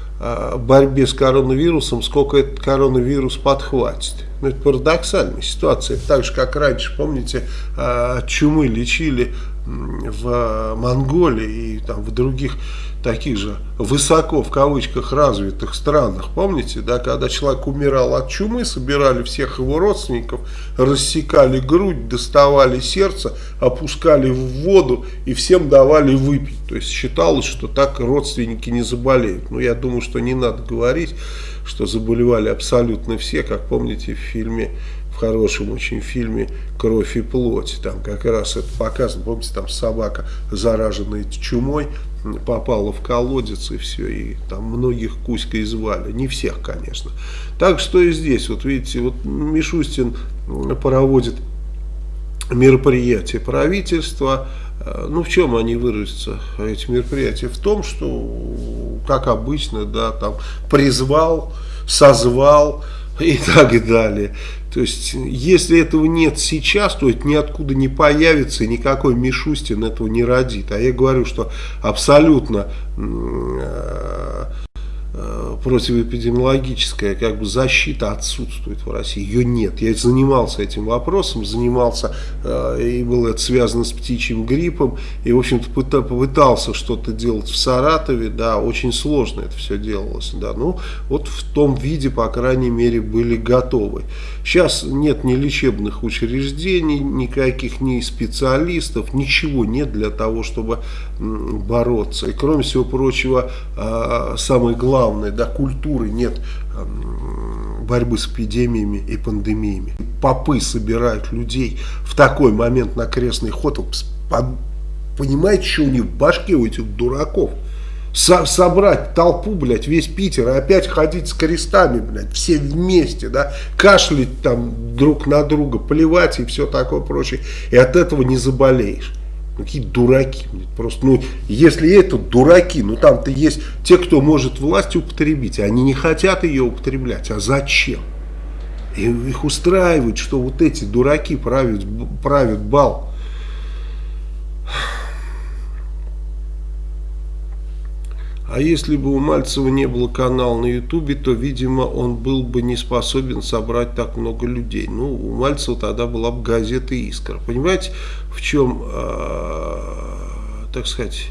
борьбе с коронавирусом, сколько этот коронавирус подхватит. Ну, это парадоксальная ситуация. Так же, как раньше, помните, а, чумы лечили в Монголии и там в других таких же высоко в кавычках развитых странах, помните, да, когда человек умирал от чумы, собирали всех его родственников, рассекали грудь, доставали сердце, опускали в воду и всем давали выпить. То есть считалось, что так родственники не заболеют. Но я думаю, что не надо говорить, что заболевали абсолютно все, как помните в фильме хорошем очень фильме «Кровь и плоть». Там как раз это показано. Помните, там собака, зараженная чумой, попала в колодец и все, и там многих Кузькой звали, не всех, конечно. Так что и здесь, вот видите, вот Мишустин проводит мероприятия правительства, э, ну, в чем они выразятся, эти мероприятия? В том, что, как обычно, да, там призвал, созвал и так далее. То есть, если этого нет сейчас, то это ниоткуда не появится, и никакой Мишустин этого не родит. А я говорю, что абсолютно э, Э, противоэпидемиологическая как бы защита отсутствует в России, ее нет. Я занимался этим вопросом, занимался, э, и было это связано с птичьим гриппом, и, в общем-то, попытался что-то делать в Саратове, да, очень сложно это все делалось, да, ну, вот в том виде, по крайней мере, были готовы. Сейчас нет ни лечебных учреждений, никаких ни специалистов, ничего нет для того, чтобы бороться. И, кроме всего прочего, а, самое главное, да, культуры нет борьбы с эпидемиями и пандемиями. Попы собирают людей в такой момент на крестный ход. Понимаете, что у них в башке у этих дураков? Со собрать толпу, блядь, весь Питер, и опять ходить с крестами, блядь, все вместе, да, кашлять там друг на друга, плевать и все такое прочее. И от этого не заболеешь. Какие дураки. Просто, ну, если это дураки, ну там-то есть те, кто может власть употребить, они не хотят ее употреблять. А зачем? И их устраивает, что вот эти дураки правят, правят бал. А если бы у Мальцева не было канала на Ютубе, то, видимо, он был бы не способен собрать так много людей. Ну, у Мальцева тогда была бы газета «Искра». Понимаете, в чем, э, так сказать,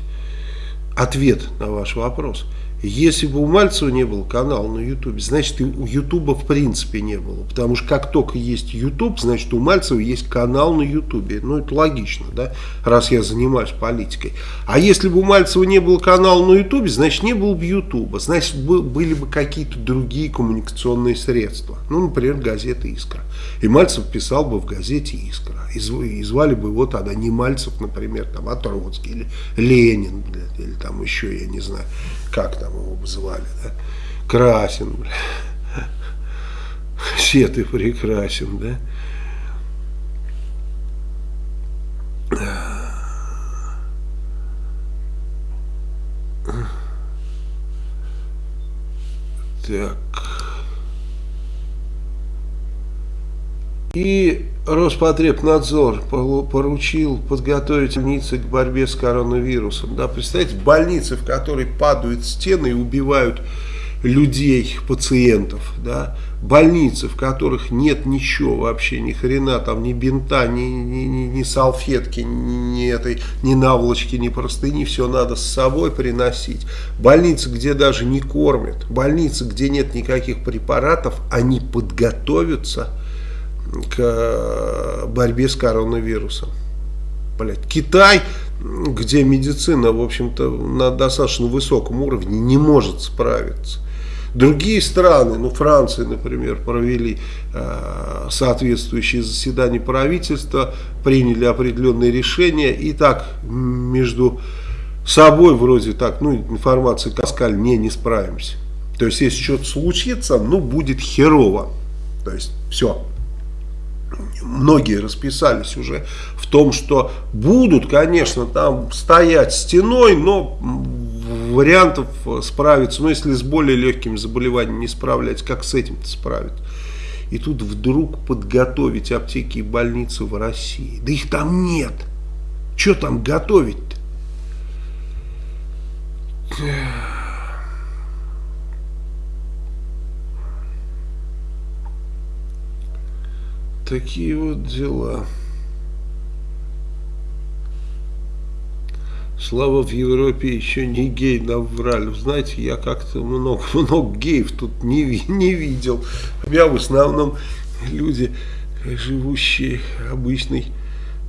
ответ на ваш вопрос? Если бы у Мальцева не было канала на Ютубе, значит и у Ютуба в принципе не было. Потому что как только есть Ютуб, значит у Мальцева есть канал на Ютубе. Ну это логично, да, раз я занимаюсь политикой. А если бы у Мальцева не было канала на Ютубе, значит не было бы Ютуба. Значит были бы какие-то другие коммуникационные средства. Ну, например, газета «Искра». И Мальцев писал бы в газете «Искра». И звали бы его тогда не Мальцев, например, там, а Троцкий или Ленин, или там еще, я не знаю как там его звали, да? Красин, бля. Все ты прекрасен, да? Так. И Роспотребнадзор поручил подготовить больницы к борьбе с коронавирусом. Да, представьте, больницы, в которой падают стены и убивают людей, пациентов, да, больницы, в которых нет ничего вообще, ни хрена, там ни бинта, ни, ни, ни, ни салфетки, ни, этой, ни наволочки, ни простыни, все надо с собой приносить. Больницы, где даже не кормят, больницы, где нет никаких препаратов, они подготовятся к борьбе с коронавирусом. Блядь, Китай где медицина, в общем-то, на достаточно высоком уровне не может справиться. Другие страны, ну Франция, например, провели э, соответствующие заседания правительства, приняли определенные решения и так между собой вроде так, ну информация сказали, не, не справимся. То есть если что-то случится, ну будет херово. То есть все. Многие расписались уже в том, что будут, конечно, там стоять стеной, но вариантов справиться, ну если с более легкими заболеваниями не справляться, как с этим-то справиться? И тут вдруг подготовить аптеки и больницы в России. Да их там нет. Что там готовить-то? Такие вот дела. Слава в Европе еще не гей наврали. Знаете, я как-то много, (laughs) много геев тут не, не видел. Я в основном люди, живущие обычной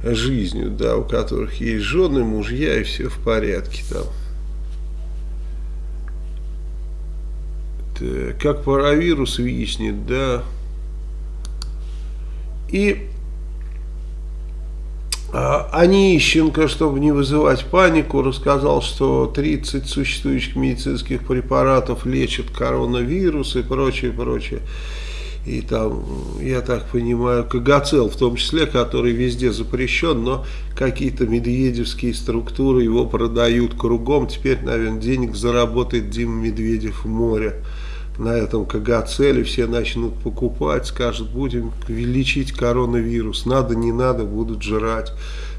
жизнью, да, у которых есть жены, мужья и все в порядке там. Так, как паровирус виснет, да, и а, Онищенко, чтобы не вызывать панику, рассказал, что 30 существующих медицинских препаратов лечат коронавирус и прочее, прочее. И там, я так понимаю, Кагацел в том числе, который везде запрещен, но какие-то медведевские структуры его продают кругом. Теперь, наверное, денег заработает Дима Медведев в море на этом КГ-цели все начнут покупать, скажут, будем лечить коронавирус, надо, не надо, будут жрать.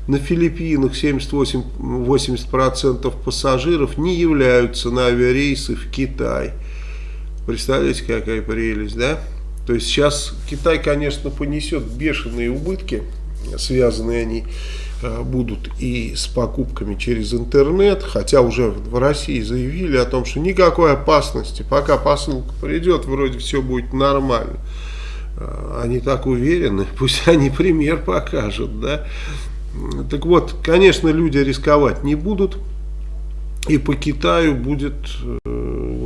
На Филиппинах 78-80% пассажиров не являются на авиарейсы в Китай. Представляете, какая прелесть, да? То есть сейчас Китай, конечно, понесет бешеные убытки, связанные они будут и с покупками через интернет, хотя уже в России заявили о том, что никакой опасности, пока посылка придет, вроде все будет нормально. Э, они так уверены, (laughs) пусть они пример покажут, да. Так вот, конечно, люди рисковать не будут, и по Китаю будет э,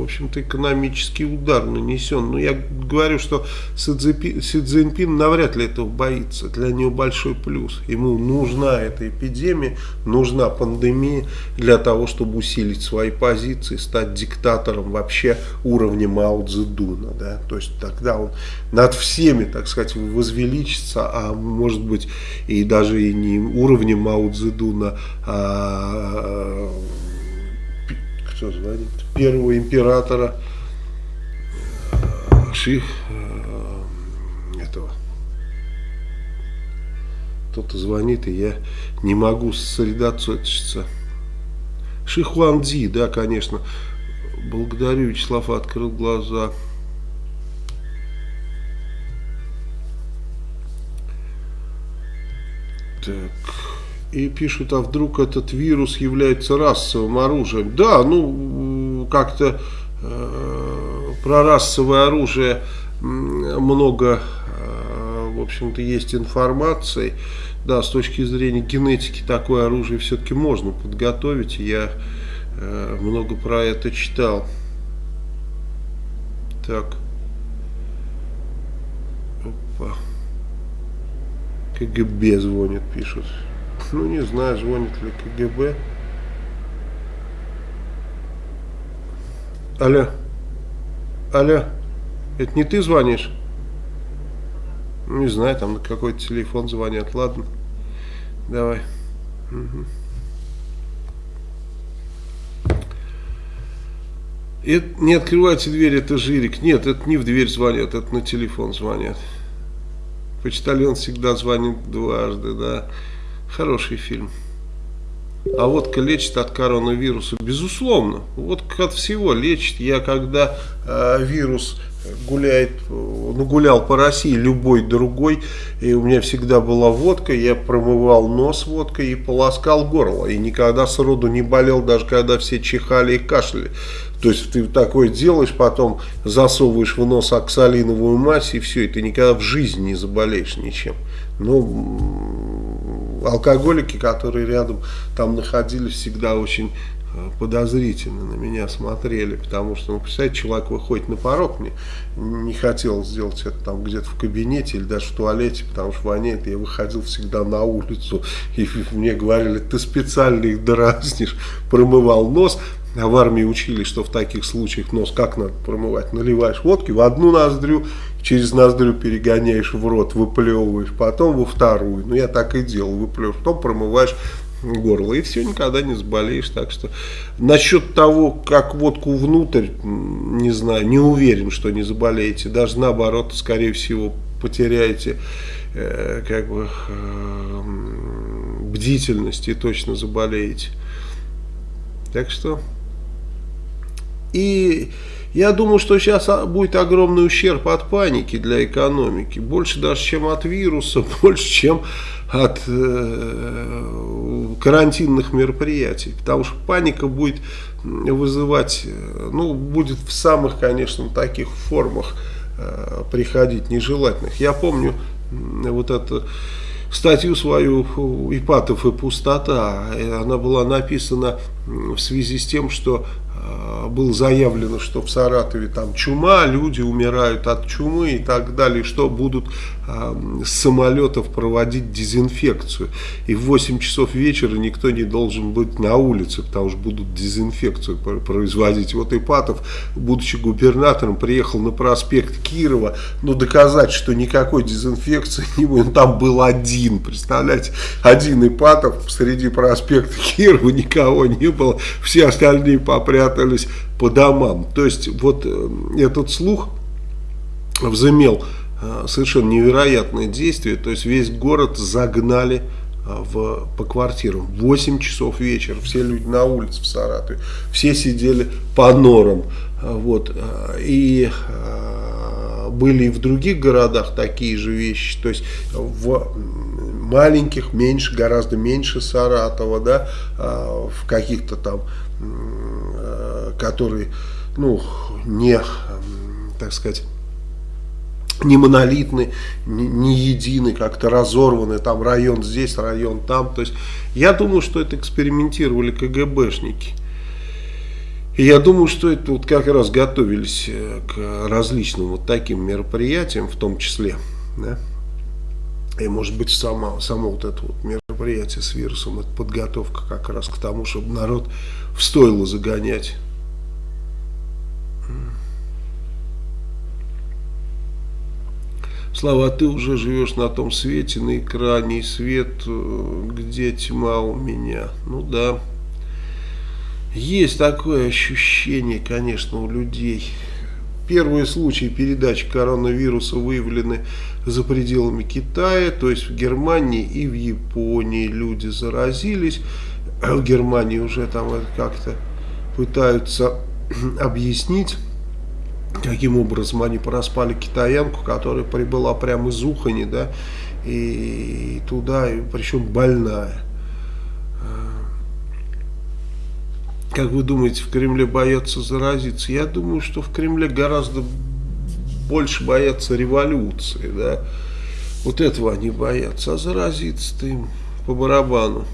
общем-то, экономический удар нанесен. Но я говорю, что Си Цзиньпин навряд ли этого боится. Для него большой плюс. Ему нужна эта эпидемия, нужна пандемия для того, чтобы усилить свои позиции, стать диктатором вообще уровня Мао Цзэдуна. Да? То есть тогда он над всеми, так сказать, возвеличится, а может быть и даже и не уровнем Мао Цзэдуна, а кто звонит? Первого императора э, Ших э, этого. Кто-то звонит, и я не могу сосредоточиться. Шихуанди, да, конечно. Благодарю, Вячеслав открыл глаза. Так и пишут, а вдруг этот вирус является расовым оружием. Да, ну, как-то э, про расовое оружие много, э, в общем-то, есть информации. Да, с точки зрения генетики такое оружие все-таки можно подготовить. Я э, много про это читал. Так. Опа. КГБ звонит, пишут. Ну, не знаю, звонит ли КГБ. Алло. Алло. Это не ты звонишь? Не знаю, там на какой-то телефон звонят. Ладно. Давай. Угу. Это, не открывайте дверь, это Жирик. Нет, это не в дверь звонят, это на телефон звонят. Почтальон всегда звонит дважды, да. Хороший фильм. А водка лечит от коронавируса? Безусловно. Водка от всего лечит. Я когда э, вирус гуляет, ну, гулял по России, любой другой, и у меня всегда была водка, я промывал нос водкой и полоскал горло. И никогда сроду не болел, даже когда все чихали и кашляли. То есть ты такое делаешь, потом засовываешь в нос оксалиновую мазь и все, и ты никогда в жизни не заболеешь ничем. Ну, алкоголики, которые рядом там находились, всегда очень Э, подозрительно на меня смотрели, потому что, ну, представляете, человек выходит на порог, мне не хотел сделать это там где-то в кабинете или даже в туалете, потому что воняет, я выходил всегда на улицу, и мне говорили, ты специально их дразнишь, промывал нос, а в армии учили, что в таких случаях нос как надо промывать, наливаешь водки в одну ноздрю, через ноздрю перегоняешь в рот, выплевываешь, потом во вторую, ну я так и делал, выплевываешь, потом промываешь горло, и все, никогда не заболеешь. Так что насчет того, как водку внутрь, не знаю, не уверен, что не заболеете. Даже наоборот, скорее всего, потеряете э, как бы э, бдительность и точно заболеете. Так что... И я думаю, что сейчас будет огромный ущерб от паники для экономики. Больше даже, чем от вируса, (laughs) больше, чем от э, карантинных мероприятий. Потому что паника будет вызывать, э, ну, будет в самых, конечно, таких формах э, приходить нежелательных. Я помню вот это статью свою «Ипатов и пустота». Она была написана в связи с тем, что было заявлено, что в Саратове там чума, люди умирают от чумы и так далее, что будут э, с самолетов проводить дезинфекцию. И в 8 часов вечера никто не должен быть на улице, потому что будут дезинфекцию производить. Вот Ипатов, будучи губернатором, приехал на проспект Кирова, но доказать, что никакой дезинфекции (laughs) не будет, там был один, представляете, один Ипатов среди проспекта Кирова, никого не было, все остальные попрятались спрятались по домам. То есть вот э, этот слух взымел э, совершенно невероятное действие. То есть весь город загнали э, в, по квартирам. 8 часов вечера, все люди на улице в Саратове, все сидели по норам. Вот, и были и в других городах такие же вещи, то есть в маленьких, меньше, гораздо меньше Саратова, да, в каких-то там которые, ну, не, так сказать, не монолитны, не, не едины, как-то разорваны, там район здесь, район там. То есть я думаю, что это экспериментировали КГБшники. И я думаю, что это вот как раз готовились э, к различным вот таким мероприятиям, в том числе. Да? И может быть само, само вот это вот мероприятие с вирусом, это подготовка как раз к тому, чтобы народ в стойло загонять Слава, а ты уже живешь на том свете, на экране, и свет, э, где тьма у меня. Ну да, есть такое ощущение, конечно, у людей. Первые случаи передачи коронавируса выявлены за пределами Китая, то есть в Германии и в Японии люди заразились. В Германии уже там как-то пытаются (clears throat) объяснить каким образом они проспали китаянку, которая прибыла прямо из Ухани, да, и туда, причем больная. Как вы думаете, в Кремле боятся заразиться? Я думаю, что в Кремле гораздо больше боятся революции, да. Вот этого они боятся, а заразиться-то им по барабану.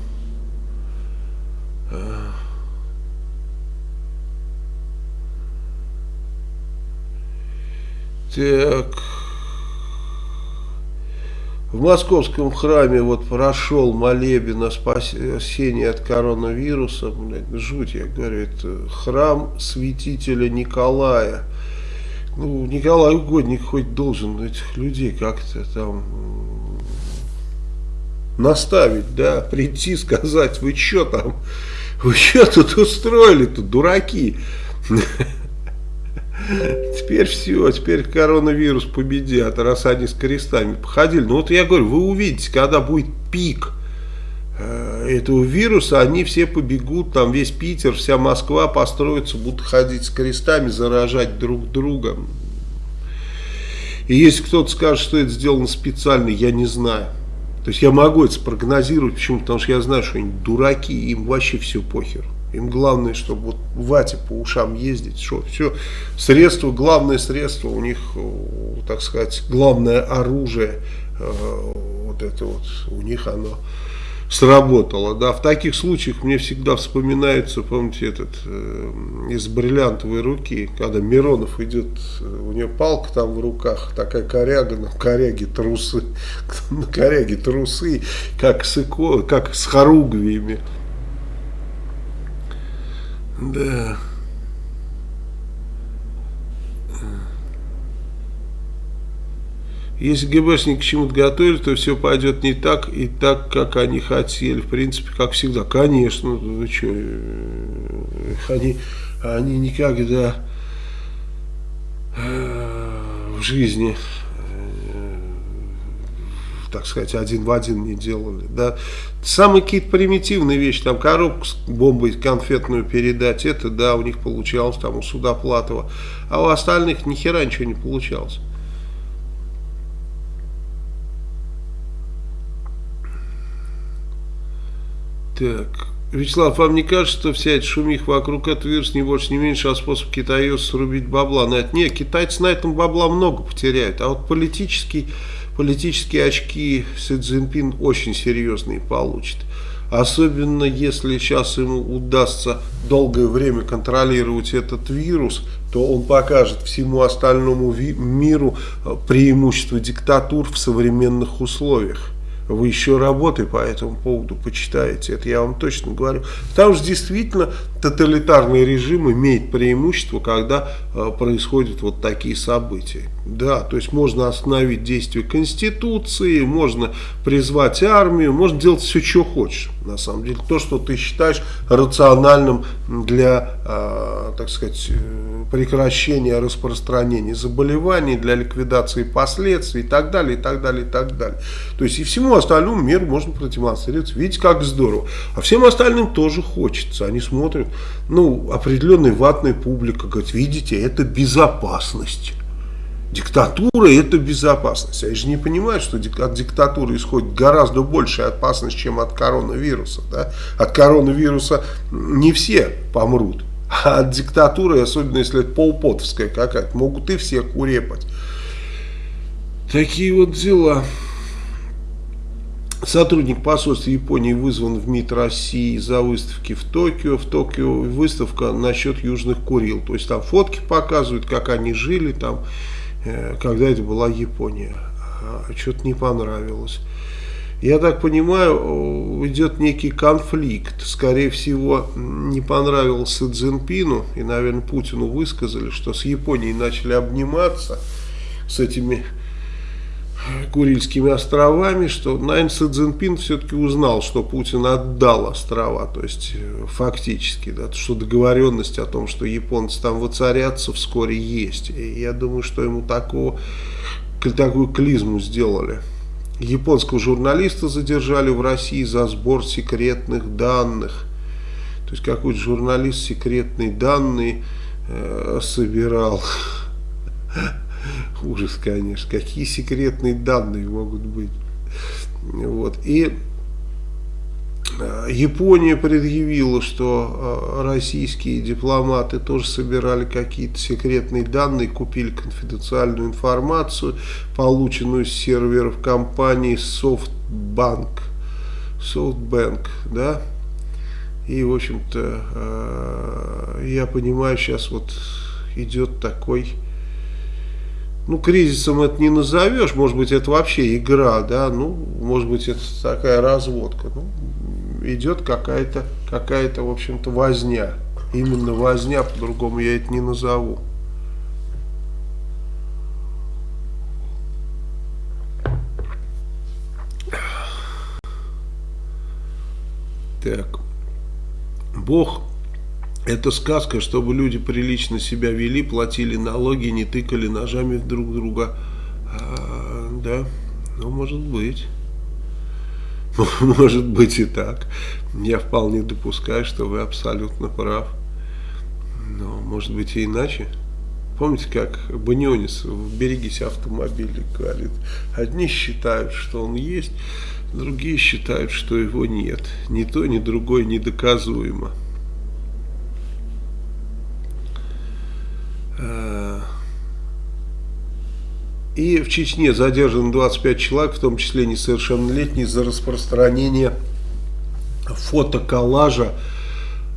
Так. В московском храме вот прошел молебен о спасении от коронавируса. Блядь, жуть, я говорю, это храм святителя Николая. Ну, Николай Угодник хоть должен этих людей как-то там наставить, да, прийти, сказать, вы что там, вы что тут устроили тут, дураки? Теперь все, теперь коронавирус победят, раз они с крестами походили. Ну вот я говорю, вы увидите, когда будет пик э, этого вируса, они все побегут, там весь Питер, вся Москва построится, будут ходить с крестами, заражать друг друга. И если кто-то скажет, что это сделано специально, я не знаю. То есть я могу это спрогнозировать, почему? Потому что я знаю, что они дураки, им вообще все похер. Им главное, чтобы вот вате по ушам ездить, что все, средство, главное средство у них, э, так сказать, главное оружие, э, вот это вот, у них оно сработало. Да. В таких случаях мне всегда вспоминается, помните, этот э, из бриллиантовой руки, когда Миронов идет, у него палка там в руках, такая коряга, на коряге трусы, (laughs) на коряге трусы, как с, как с хоругвиями. Да. Если ГБшники к чему-то готовили, то все пойдет не так и так, как они хотели. В принципе, как всегда. Конечно, вы что, э, они, они никогда э, в жизни э, так сказать, один в один не делали. Да. Самые какие-то примитивные вещи, там коробку с бомбой конфетную передать, это да, у них получалось, там у Судоплатова, а у остальных ни хера ничего не получалось. Так, Вячеслав, вам не кажется, что вся эта шумиха вокруг этого вируса не больше, не меньше, а способ китайцев срубить бабла? На это? Нет, китайцы на этом бабла много потеряют, а вот политический, политические очки Си Цзиньпин очень серьезные получит. Особенно если сейчас ему удастся долгое время контролировать этот вирус, то он покажет всему остальному миру э, преимущество диктатур в современных условиях вы еще работы по этому поводу почитаете, это я вам точно говорю. Там же действительно тоталитарный режим имеет преимущество, когда э, происходят вот такие события. Да, то есть можно остановить действие Конституции, можно призвать армию, можно делать все, что хочешь. На самом деле, то, что ты считаешь рациональным для, э, так сказать, э, прекращения распространения заболеваний, для ликвидации последствий и так далее, и так далее, и так далее. То есть и всему остальному миру можно продемонстрировать. Видите, как здорово. А всем остальным тоже хочется. Они смотрят, ну, определенная ватная публика говорит, видите, это безопасность. Диктатура – это безопасность. Они же не понимают, что от диктатуры исходит гораздо большая опасность, чем от коронавируса. Да? От коронавируса не все помрут. А от диктатуры, особенно если это полпотовская какая-то, могут и все курепать. Такие вот дела. Сотрудник посольства Японии вызван в МИД России за выставки в Токио. В Токио выставка насчет Южных Курил. То есть там фотки показывают, как они жили там, когда это была Япония. А, Что-то не понравилось. Я так понимаю, идет некий конфликт. Скорее всего, не понравился Цзиньпину, и, наверное, Путину высказали, что с Японией начали обниматься с этими Курильскими островами, что, наверное, Си Цзиньпин все-таки узнал, что Путин отдал острова, то есть э, фактически, да, что договоренность о том, что японцы там воцарятся вскоре есть. И я думаю, что ему такого, такую клизму сделали. Японского журналиста задержали в России за сбор секретных данных. То есть какой-то журналист секретные данные э, собирал. (laughs) Ужас, конечно. Какие секретные данные могут быть. Вот. И э, Япония предъявила, что э, российские дипломаты тоже собирали какие-то секретные данные, купили конфиденциальную информацию, полученную с серверов компании SoftBank. SoftBank, да? И, в общем-то, э, я понимаю, сейчас вот идет такой ну, кризисом это не назовешь, может быть, это вообще игра, да, ну, может быть, это такая разводка, ну, идет какая-то, какая-то, в общем-то, возня, именно возня, по-другому я это не назову. Так, Бог это сказка, чтобы люди прилично себя вели, платили налоги, не тыкали ножами друг друга. А, да, ну может быть. (laughs) Может быть и так. Я вполне допускаю, что вы абсолютно прав. Но может быть и иначе. Помните, как Банионис в «Берегись автомобиля» говорит, одни считают, что он есть, другие считают, что его нет. Ни то, ни другое недоказуемо. И в Чечне задержано 25 человек, в том числе несовершеннолетние, за распространение фото коллажа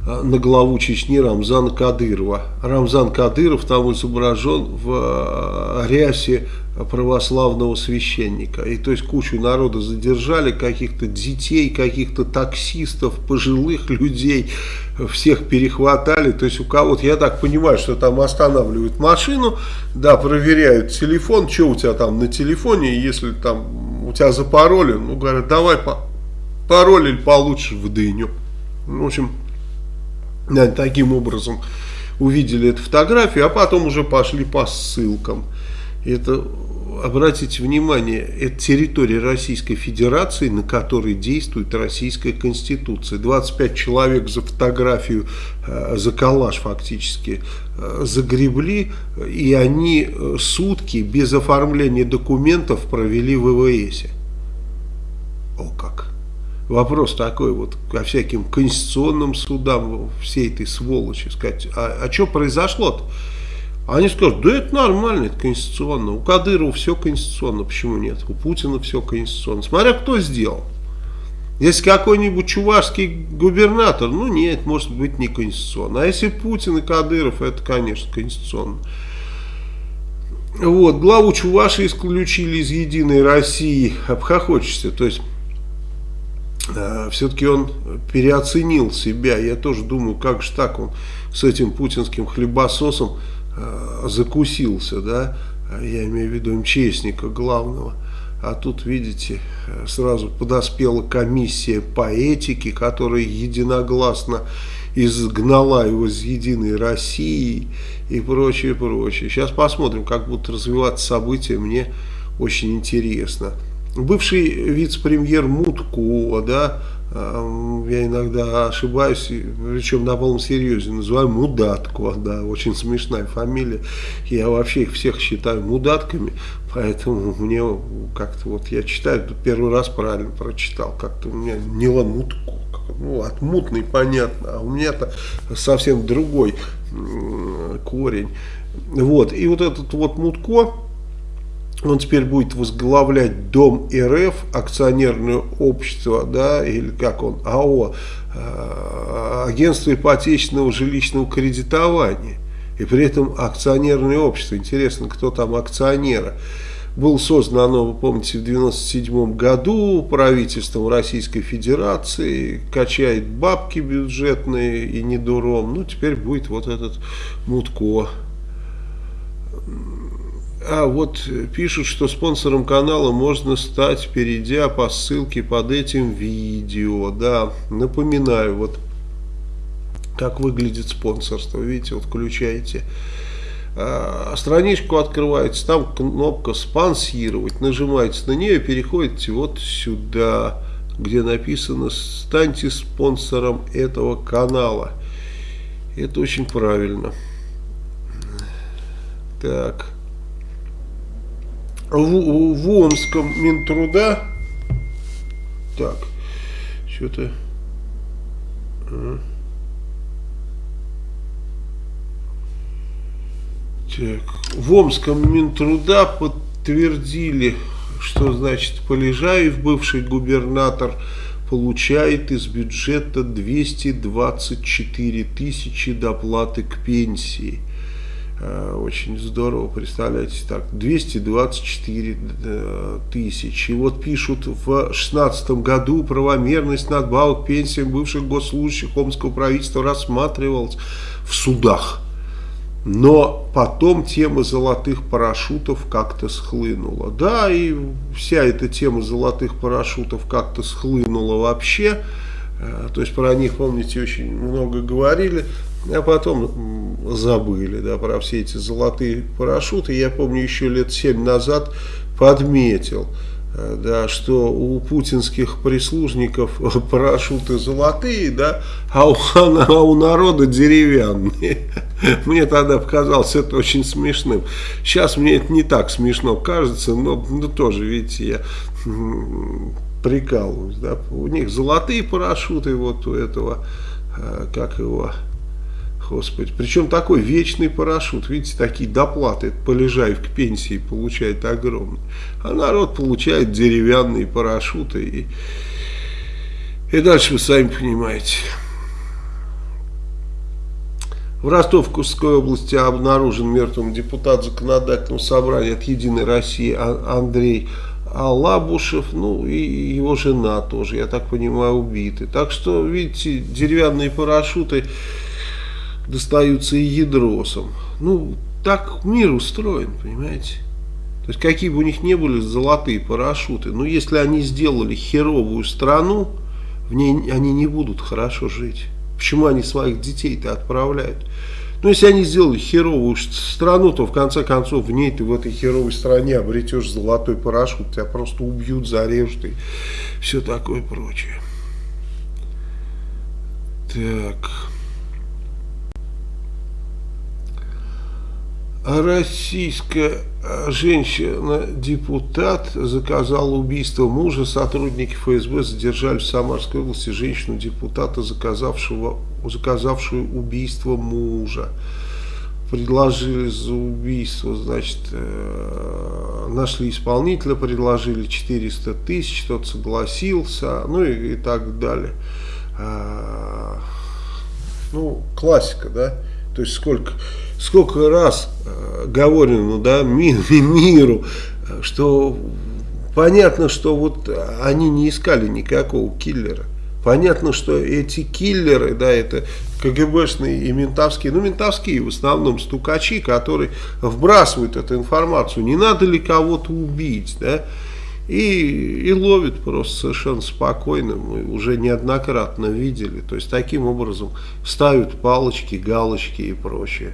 на главу Чечни Рамзана Кадырова. Рамзан Кадыров там изображен в э, рясе православного священника. И то есть кучу народа задержали, каких-то детей, каких-то таксистов, пожилых людей, всех перехватали. То есть у кого-то, я так понимаю, что там останавливают машину, да, проверяют телефон, что у тебя там на телефоне, если там у тебя запаролен, ну говорят, давай пароль или получишь в дыню. В общем, таким образом увидели эту фотографию, а потом уже пошли по ссылкам. Это, обратите внимание, это территория Российской Федерации, на которой действует Российская Конституция. 25 человек за фотографию, э, за коллаж фактически э, загребли, и они э, сутки без оформления документов провели в ВВСе. О как! Вопрос такой вот ко всяким конституционным судам, всей этой сволочи, сказать, а, а что произошло-то? Они скажут, да это нормально, это конституционно. У Кадырова все конституционно, почему нет? У Путина все конституционно. Смотря кто сделал. Если какой-нибудь чувашский губернатор, ну нет, может быть не конституционно. А если Путин и Кадыров, это, конечно, конституционно. Вот, главу Чуваши исключили из Единой России. Обхохочешься, то есть все-таки он переоценил себя. Я тоже думаю, как же так он с этим путинским хлебососом э, закусился, да, я имею в виду МЧСника главного. А тут, видите, сразу подоспела комиссия по этике, которая единогласно изгнала его из Единой России и прочее, прочее. Сейчас посмотрим, как будут развиваться события, мне очень интересно бывший вице-премьер Мутко, да, я иногда ошибаюсь, причем на полном серьезе, называю Мудатко, да, очень смешная фамилия. Я вообще их всех считаю мудатками, поэтому мне как-то вот я читаю, первый раз правильно прочитал, как-то у меня не Мутко, ну, от мутный понятно, а у меня-то совсем другой корень. Вот, и вот этот вот Мутко, он теперь будет возглавлять Дом РФ, акционерное общество, да, или как он, АО, э, агентство ипотечного жилищного кредитования. И при этом акционерное общество. Интересно, кто там акционеры. Было создано оно, вы помните, в 1997 году правительством Российской Федерации, качает бабки бюджетные и не дуром. Ну, теперь будет вот этот Мутко а вот пишут, что спонсором канала можно стать, перейдя по ссылке под этим видео. Да, напоминаю, вот как выглядит спонсорство. Видите, вот включаете а, страничку открываете, там кнопка спонсировать, нажимаете на нее переходите вот сюда, где написано станьте спонсором этого канала. Это очень правильно. Так в, в Омском Минтруда. Так, что-то... А. Так, в Омском Минтруда подтвердили, что значит Полежаев, бывший губернатор, получает из бюджета 224 тысячи доплаты к пенсии. Э, очень здорово, представляете, так, 224 э, тысячи. И вот пишут, в 2016 году правомерность надбавок пенсиям бывших госслужащих Омского правительства рассматривалась в судах. Но потом тема золотых парашютов как-то схлынула. Да, и вся эта тема золотых парашютов как-то схлынула вообще. Э, то есть про них, помните, очень много говорили а потом забыли да, про все эти золотые парашюты. Я помню, еще лет семь назад подметил, э, да, что у путинских прислужников (laughs) парашюты золотые, да, а у, (laughs) а у народа деревянные. (laughs) Мне тогда показалось это очень смешным. Сейчас мне это не так смешно кажется, но ну, тоже, видите, я прикалываюсь. Да. У них золотые парашюты, вот у этого, э, как его, Господи, причем такой вечный парашют, видите, такие доплаты, Полежаев к пенсии получает огромный, а народ получает деревянные парашюты, и И дальше вы сами понимаете. В Ростовской области обнаружен мертвым депутат законодательного собрания от «Единой России» Андрей Алабушев, ну и его жена тоже, я так понимаю, убиты. Так что, видите, деревянные парашюты достаются и ядросам. Ну, так мир устроен, понимаете. То есть, какие бы у них ни были золотые парашюты, но если они сделали херовую страну, в ней они не будут хорошо жить. Почему они своих детей-то отправляют? Ну, если они сделали херовую страну, то в конце концов в ней ты в этой херовой стране обретешь золотой парашют, тебя просто убьют, зарежут и все такое прочее. Так. Российская женщина-депутат заказала убийство мужа. Сотрудники ФСБ задержали в Самарской области женщину-депутата, заказавшего, заказавшую убийство мужа. Предложили за убийство, значит, э, нашли исполнителя, предложили 400 тысяч, тот согласился, ну и, и так далее. А, ну, классика, да? То есть сколько, сколько раз э, говорено да, (laughs) ми, миру, что понятно, что вот они не искали никакого киллера. Понятно, что эти киллеры, да, это КГБшные и ментовские, ну, ментовские в основном стукачи, которые вбрасывают эту информацию. Не надо ли кого-то убить, да? И, и ловит просто совершенно спокойно, мы уже неоднократно видели. То есть таким образом ставят палочки, галочки и прочее.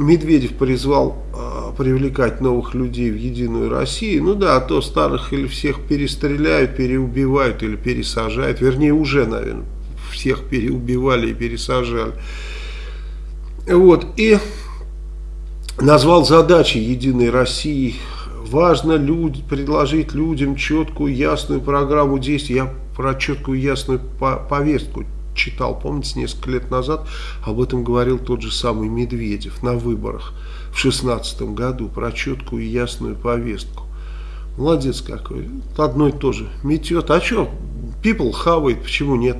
Медведев призвал э, привлекать новых людей в Единую Россию. Ну да, а то старых или всех перестреляют, переубивают или пересажают. Вернее, уже, наверное, всех переубивали и пересажали. Вот, и назвал задачи Единой России важно люд, предложить людям четкую, ясную программу действий. Я про четкую, ясную повестку читал, помните, несколько лет назад об этом говорил тот же самый Медведев на выборах в шестнадцатом году, про четкую и ясную повестку. Молодец какой. Одно и то же. Метет. А что? People хавает, почему нет?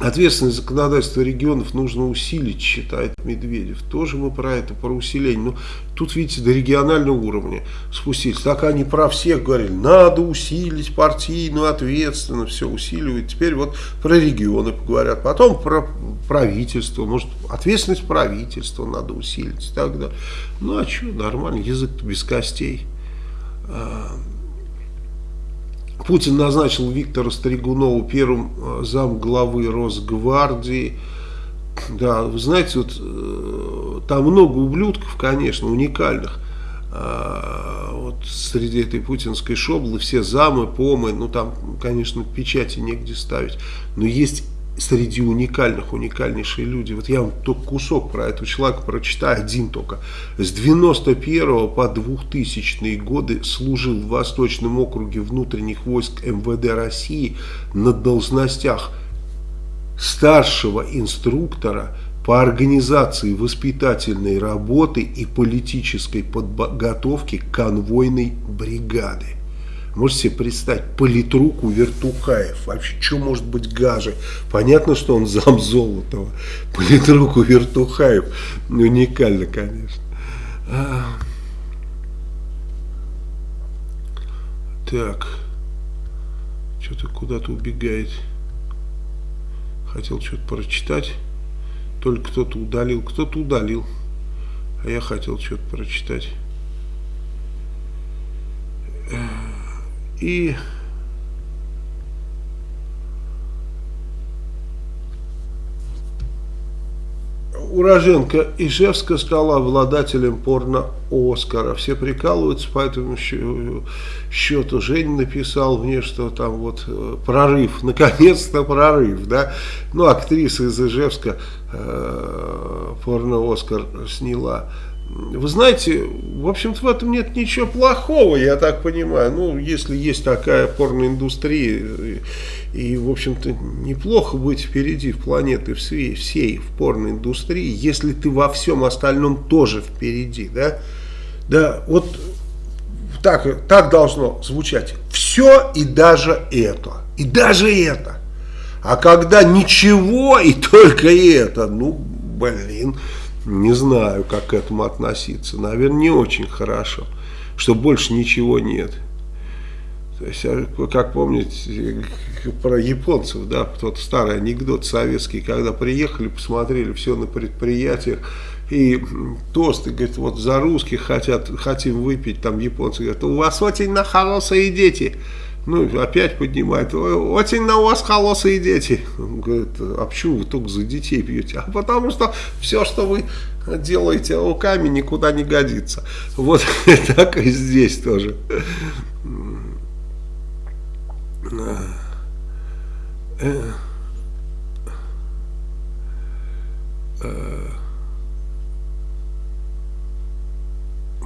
Ответственность законодательства регионов нужно усилить, считает Медведев. Тоже мы про это, про усиление. Но ну, тут, видите, до регионального уровня спустились. Так они про всех говорили, надо усилить партийную ответственность, все усиливают. Теперь вот про регионы поговорят. Потом про правительство, может, ответственность правительства надо усилить и так далее. Ну, а что, нормально, язык без костей. Путин назначил Виктора Стригунова первым э, зам главы Росгвардии. Да, вы знаете, вот э, там много ублюдков, конечно, уникальных. А, вот среди этой путинской шоблы все замы, помы, ну там, конечно, печати негде ставить. Но есть среди уникальных, уникальнейшие люди. Вот я вам только кусок про этого человека прочитаю, один только. С 91 по 2000 годы служил в Восточном округе внутренних войск МВД России на должностях старшего инструктора по организации воспитательной работы и политической подготовки конвойной бригады. Можете себе представить, политруку Вертухаев. Вообще, что может быть гаже? Понятно, что он зам Золотого. Политруку Вертухаев. Уникально, конечно. А... Так. Что-то куда-то убегает. Хотел что-то прочитать. Только кто-то удалил. Кто-то удалил. А я хотел что-то прочитать. И уроженка Ижевска стала обладателем порно-Оскара. Все прикалываются по этому счету. Женя написал мне, что там вот э, прорыв, (laughs) наконец-то прорыв, да. Ну, актриса из Ижевска э, порно-Оскар сняла. Вы знаете, в общем-то в этом нет ничего плохого, я так понимаю. Ну, если есть такая порноиндустрия, и, и в общем-то, неплохо быть впереди в планеты всей, всей в порноиндустрии, если ты во всем остальном тоже впереди, да? Да, вот так, так должно звучать. Все и даже это. И даже это. А когда ничего и только это, ну, блин, не знаю, как к этому относиться. Наверное, не очень хорошо, что больше ничего нет. То есть, а, как помните про японцев, да, тот старый анекдот советский, когда приехали, посмотрели все на предприятиях, и тосты, говорит, вот за русских хотят, хотим выпить, там японцы говорят, у вас очень на хорошие дети. Ну, опять поднимает, очень на вас холосые дети. Он говорит, а почему вы только за детей пьете? А потому что все, что вы делаете руками, никуда не годится. Вот (laughs) так и здесь тоже.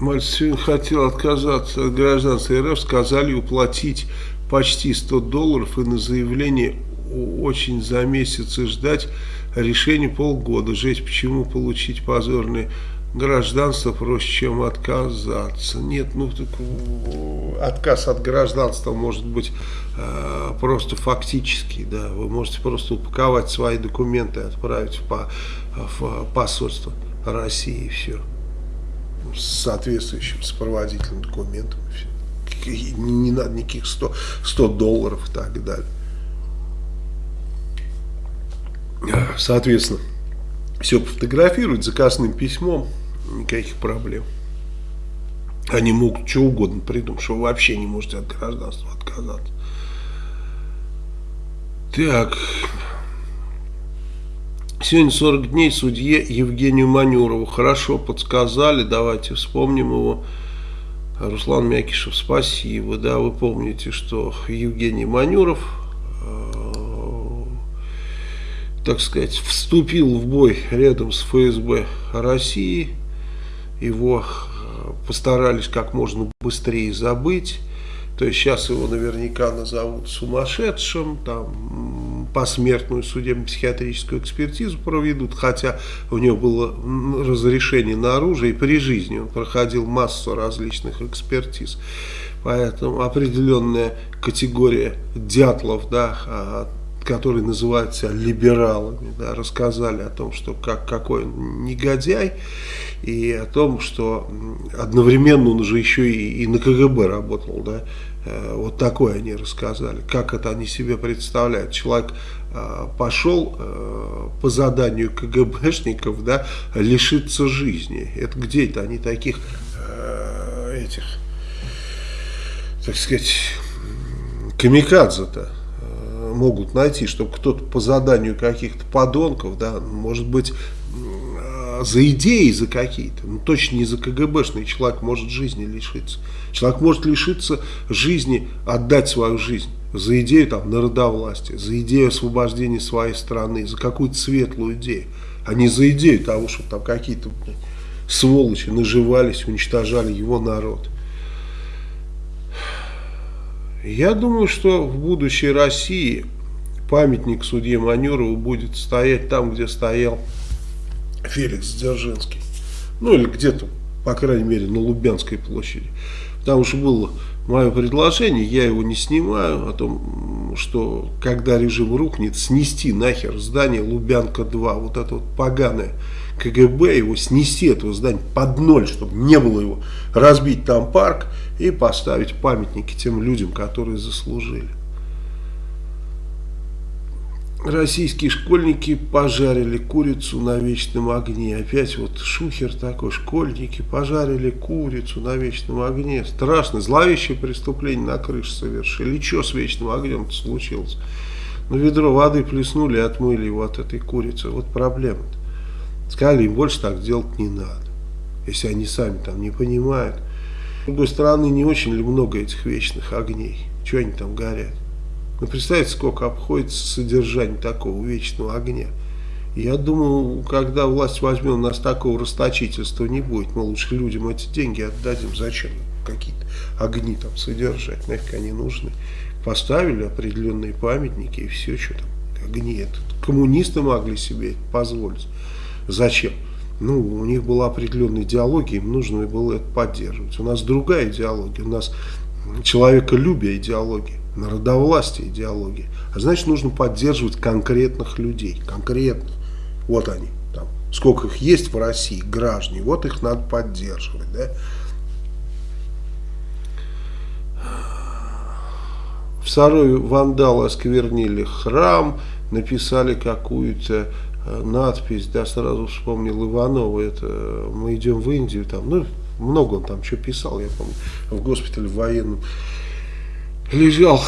Мальцин хотел отказаться от гражданства РФ, сказали уплатить почти 100 долларов и на заявление очень за месяц и ждать решения полгода. Жесть, почему получить позорное гражданство проще, чем отказаться. Нет, ну так, отказ от гражданства может быть э, просто фактический. Да. Вы можете просто упаковать свои документы и отправить в, по, в посольство России и все. С соответствующим сопроводительным документом. Все не надо никаких 100, 100 долларов и так далее. Соответственно, все пофотографировать заказным письмом, никаких проблем. Они могут что угодно придумать, что вы вообще не можете от гражданства отказаться. Так, сегодня 40 дней судье Евгению Манюрову. Хорошо подсказали, давайте вспомним его. Руслан Мякишев, спасибо. Да, вы помните, что Евгений Манюров, э, так сказать, вступил в бой рядом с ФСБ России. Его э, постарались как можно быстрее забыть. То есть сейчас его наверняка назовут сумасшедшим, там посмертную судебно-психиатрическую экспертизу проведут, хотя у него было разрешение на оружие, и при жизни он проходил массу различных экспертиз. Поэтому определенная категория дятлов, да, а, которые называют либералами, да, рассказали о том, что как, какой он негодяй, и о том, что одновременно он уже еще и, и на КГБ работал, да, вот такое они рассказали, как это они себе представляют. Человек э, пошел э, по заданию КГБшников, да, лишиться жизни. Это где это они таких этих, так сказать, камикадзе-то могут найти, чтобы кто-то по заданию каких-то подонков, да, может быть, за идеи, за какие-то, ну точно не за КГБшный человек может жизни лишиться. Человек может лишиться жизни, отдать свою жизнь за идею там народовластия, за идею освобождения своей страны, за какую-то светлую идею, а не за идею того, что там какие-то сволочи наживались, уничтожали его народ. Я думаю, что в будущей России памятник судье Манюрову будет стоять там, где стоял Феликс Дзержинский. Ну или где-то, по крайней мере, на Лубянской площади. Потому что было мое предложение, я его не снимаю, о том, что когда режим рухнет, снести нахер здание Лубянка-2, вот это вот поганое КГБ, его снести, этого здания под ноль, чтобы не было его, разбить там парк и поставить памятники тем людям, которые заслужили. Российские школьники пожарили курицу на вечном огне. Опять вот шухер такой. Школьники пожарили курицу на вечном огне. Страшно. Зловещее преступление на крыше совершили. И что с вечным огнем случилось? Ну, ведро воды плеснули и отмыли его от этой курицы. Вот проблема-то. Сказали, им больше так делать не надо. Если они сами там не понимают. С другой стороны, не очень ли много этих вечных огней? Чего они там горят? Ну, представьте, сколько обходится содержание такого вечного огня. Я думаю, когда власть возьмет, у нас такого расточительства не будет. Мы лучше людям эти деньги отдадим. Зачем какие-то огни там содержать? Нафиг они нужны. Поставили определенные памятники и все, что там огни. Это коммунисты могли себе позволить. Зачем? ну, у них была определенная идеология, им нужно было это поддерживать. У нас другая идеология, у нас человеколюбие идеология, народовластие идеология. А значит, нужно поддерживать конкретных людей, конкретных. Вот они, там, сколько их есть в России, граждане, вот их надо поддерживать, да. В Сарове вандалы осквернили храм, написали какую-то э, надпись, да, сразу вспомнил Иванова, это мы идем в Индию, там, ну, много он там что писал, я помню, в госпитале военном лежал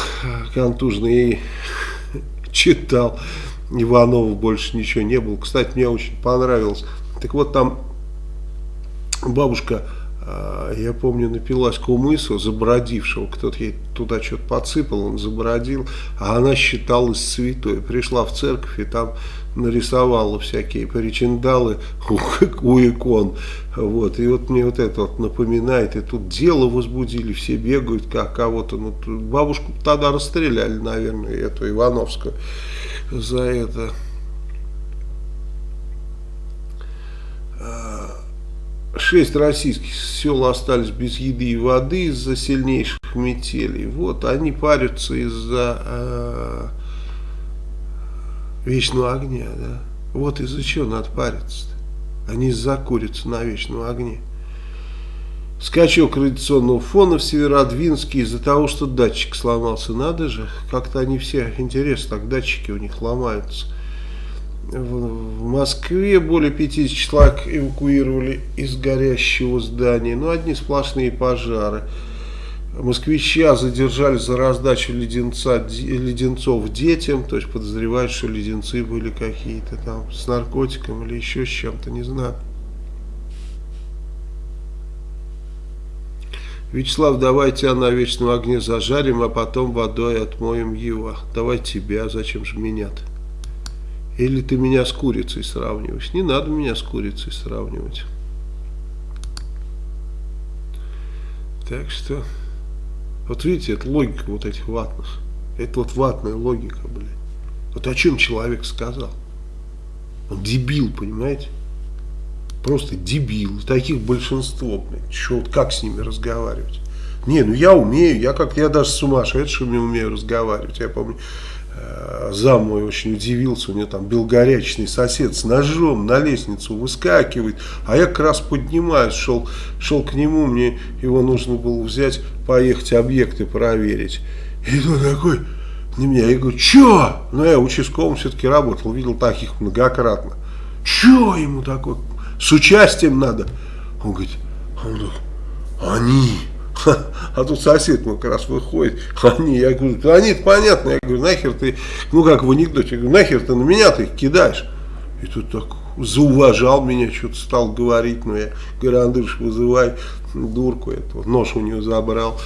контужный и (laughs) читал. Иванова больше ничего не было. Кстати, мне очень понравилось. Так вот, там бабушка я помню, напилась кумысу, забродившего, кто-то ей туда что-то подсыпал, он забродил, а она считалась святой. Пришла в церковь и там нарисовала всякие причиндалы (laughs) у, у икон. Вот. И вот мне вот это вот напоминает, и тут дело возбудили, все бегают, как кого-то. Ну, бабушку тогда расстреляли, наверное, эту Ивановскую за это. Шесть российских сел остались без еды и воды из-за сильнейших метелей. Вот они парятся из-за э, вечного огня. Да? Вот из-за чего надо париться-то. Они из-за курицы на вечном огне. Скачок радиационного фона в Северодвинске из-за того, что датчик сломался. Надо же, как-то они все, интересно, так датчики у них ломаются. В Москве более 50 человек эвакуировали из горящего здания. Ну, одни сплошные пожары. Москвича задержали за раздачу леденца, леденцов детям. То есть подозревают, что леденцы были какие-то там с наркотиком или еще с чем-то, не знаю. Вячеслав, давай тебя на вечном огне зажарим, а потом водой отмоем его. Давай тебя, зачем же меня-то? Или ты меня с курицей сравниваешь? Не надо меня с курицей сравнивать. Так что, вот видите, это логика вот этих ватных. Это вот ватная логика, блядь. Вот о чем человек сказал. Он дебил, понимаете? Просто дебил. Таких большинство, блядь. Что, вот как с ними разговаривать? Не, ну я умею, я как я даже с сумасшедшими умею разговаривать. Я помню, зам мой очень удивился, у него там был горячный сосед с ножом на лестницу выскакивает, а я как раз поднимаюсь, шел, шел к нему, мне его нужно было взять, поехать объекты проверить. И он такой на меня, я говорю, что? Ну я участковым все-таки работал, видел таких многократно. Что ему такое? С участием надо? Он говорит, он говорит они... А тут сосед мой как раз выходит, они, я говорю, они понятно, я говорю, нахер ты, ну как в анекдоте, я говорю, нахер ты на меня ты их кидаешь. И тут так зауважал меня, что-то стал говорить, но я говорю, Андрюш, вызывай дурку эту, нож у него забрал,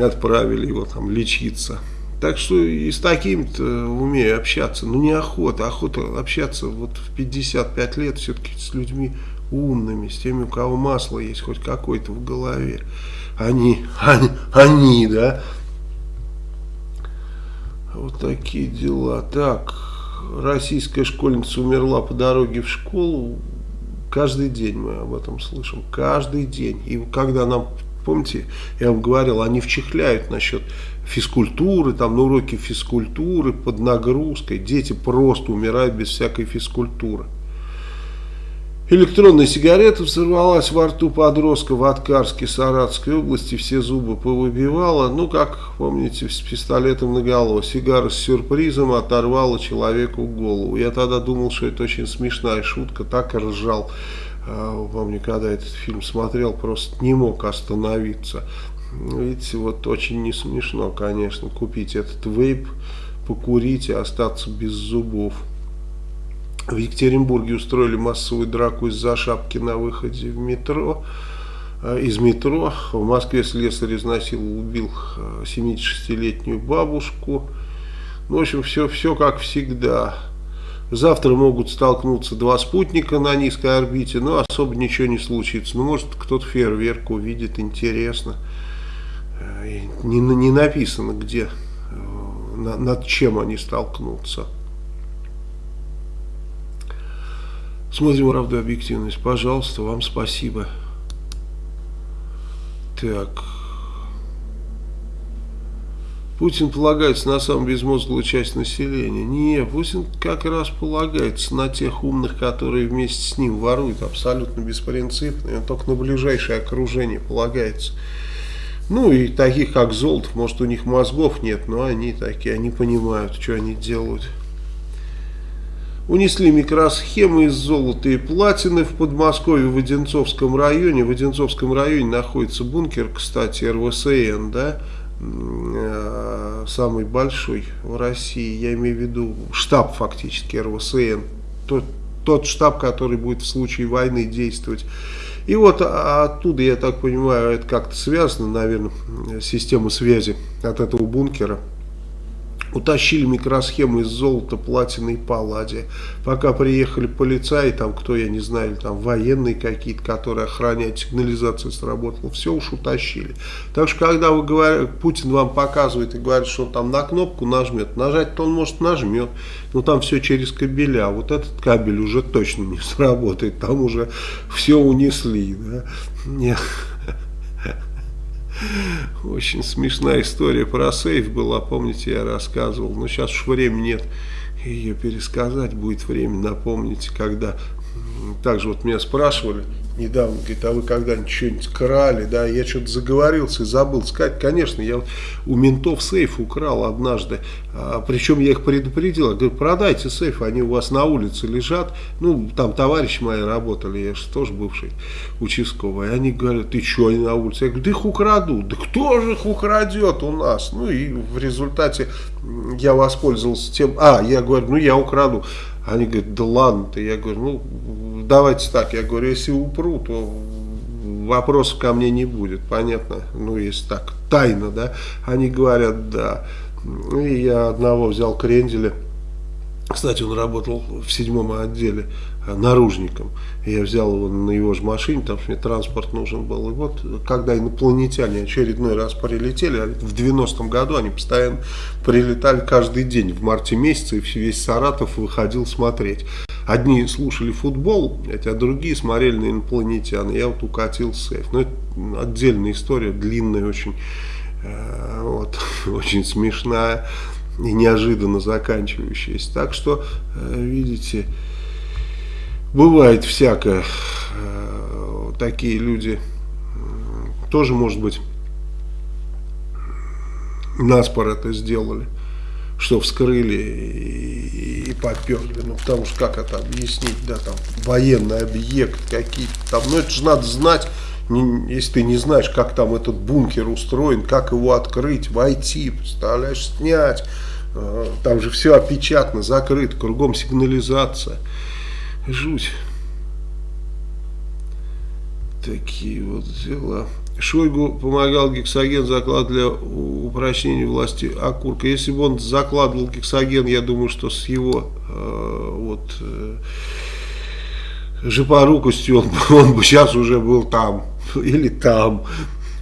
отправили его там лечиться. Так что и с таким-то умею общаться, ну неохота, охота общаться вот в 55 лет все-таки с людьми умными, с теми, у кого масло есть хоть какое-то в голове они, они, они, да. Вот такие дела. Так, российская школьница умерла по дороге в школу. Каждый день мы об этом слышим. Каждый день. И когда нам, помните, я вам говорил, они вчихляют насчет физкультуры, там на уроке физкультуры под нагрузкой. Дети просто умирают без всякой физкультуры. Электронная сигарета взорвалась во рту подростка в Аткарске, Саратской области, все зубы повыбивала. Ну, как помните, с пистолетом наголо. Сигара с сюрпризом оторвала человеку голову. Я тогда думал, что это очень смешная шутка, так и ржал. А, помню, когда этот фильм смотрел, просто не мог остановиться. Видите, вот очень не смешно, конечно, купить этот вейп, покурить и остаться без зубов. В Екатеринбурге устроили массовую драку из-за шапки на выходе в метро, э, из метро. В Москве слесарь изнасиловал, убил 76-летнюю э, бабушку. Ну, в общем, все, все как всегда. Завтра могут столкнуться два спутника на низкой орбите, но особо ничего не случится. Ну, может, кто-то фейерверк увидит, интересно. Э, не, не написано, где, над чем они столкнутся. Смотрим правду объективность. Пожалуйста, вам спасибо. Так. Путин полагается на самую безмозглую часть населения. Не, Путин как раз полагается на тех умных, которые вместе с ним воруют абсолютно беспринципно. И он только на ближайшее окружение полагается. Ну и таких как Золотов, может у них мозгов нет, но они такие, они понимают, что они делают. Унесли микросхемы из золота и платины в Подмосковье в Одинцовском районе. В Одинцовском районе находится бункер, кстати, РВСН, да, Э, самый большой в России, я имею в виду штаб фактически РВСН, тот, тот штаб, который будет в случае войны действовать. И вот оттуда, я так понимаю, это как-то связано, наверное, система связи от этого бункера утащили микросхемы из золота, платины и палладия. Пока приехали полицаи, там кто, я не знаю, там военные какие-то, которые охраняют, сигнализация сработала, все уж утащили. Так что, когда вы говорите, Путин вам показывает и говорит, что он там на кнопку нажмет, нажать-то он может нажмет, но там все через кабеля. Вот этот кабель уже точно не (laughs) сработает, там уже все унесли. Да? Нет. Очень смешная история про сейф была, помните, я рассказывал. Но сейчас уж времени нет ее пересказать, будет время напомнить, когда... Также вот меня спрашивали, недавно, говорит, а вы когда-нибудь что-нибудь крали, да, я что-то заговорился и забыл сказать, конечно, я у ментов сейф украл однажды, а, причем я их предупредил, я говорю, продайте сейф, они у вас на улице лежат, ну, там товарищи мои работали, я же тоже бывший участковый, они говорят, ты что, они на улице, я говорю, да их украду, да кто же их украдет у нас, ну, и в результате я воспользовался тем, а, я говорю, ну, я украду, они говорят, да ладно ты. Я говорю, ну давайте так. Я говорю, если упру, то вопросов ко мне не будет. Понятно? Ну, если так, тайна, да? Они говорят, да. И я одного взял кренделя. Кстати, он работал в седьмом отделе э, наружником. Я взял его на его же машине, там мне транспорт нужен был. И вот, когда инопланетяне очередной раз прилетели, а в 90-м году они постоянно прилетали каждый день в марте месяце, и весь Саратов выходил смотреть. Одни слушали футбол, а другие смотрели на инопланетян. Я вот укатил сейф. Но это отдельная история, длинная очень, э, вот, (laughs) очень смешная и неожиданно заканчивающаяся. Так что, э, видите, бывает всякое. Э, такие люди тоже, может быть, наспор это сделали, что вскрыли и, и поперли. Ну, потому что как это объяснить, да, там, военный объект какие-то там, ну, это же надо знать, не, если ты не знаешь, как там этот бункер устроен, как его открыть, войти, представляешь, снять. А, там же все опечатано, закрыто, кругом сигнализация. Жуть. Такие вот дела. Шойгу помогал гексоген заклад для упрочнения власти Акурка. Если бы он закладывал гексоген, я думаю, что с его э, вот э, жопорукостью он, (laughs) он бы сейчас уже был там (laughs) или там,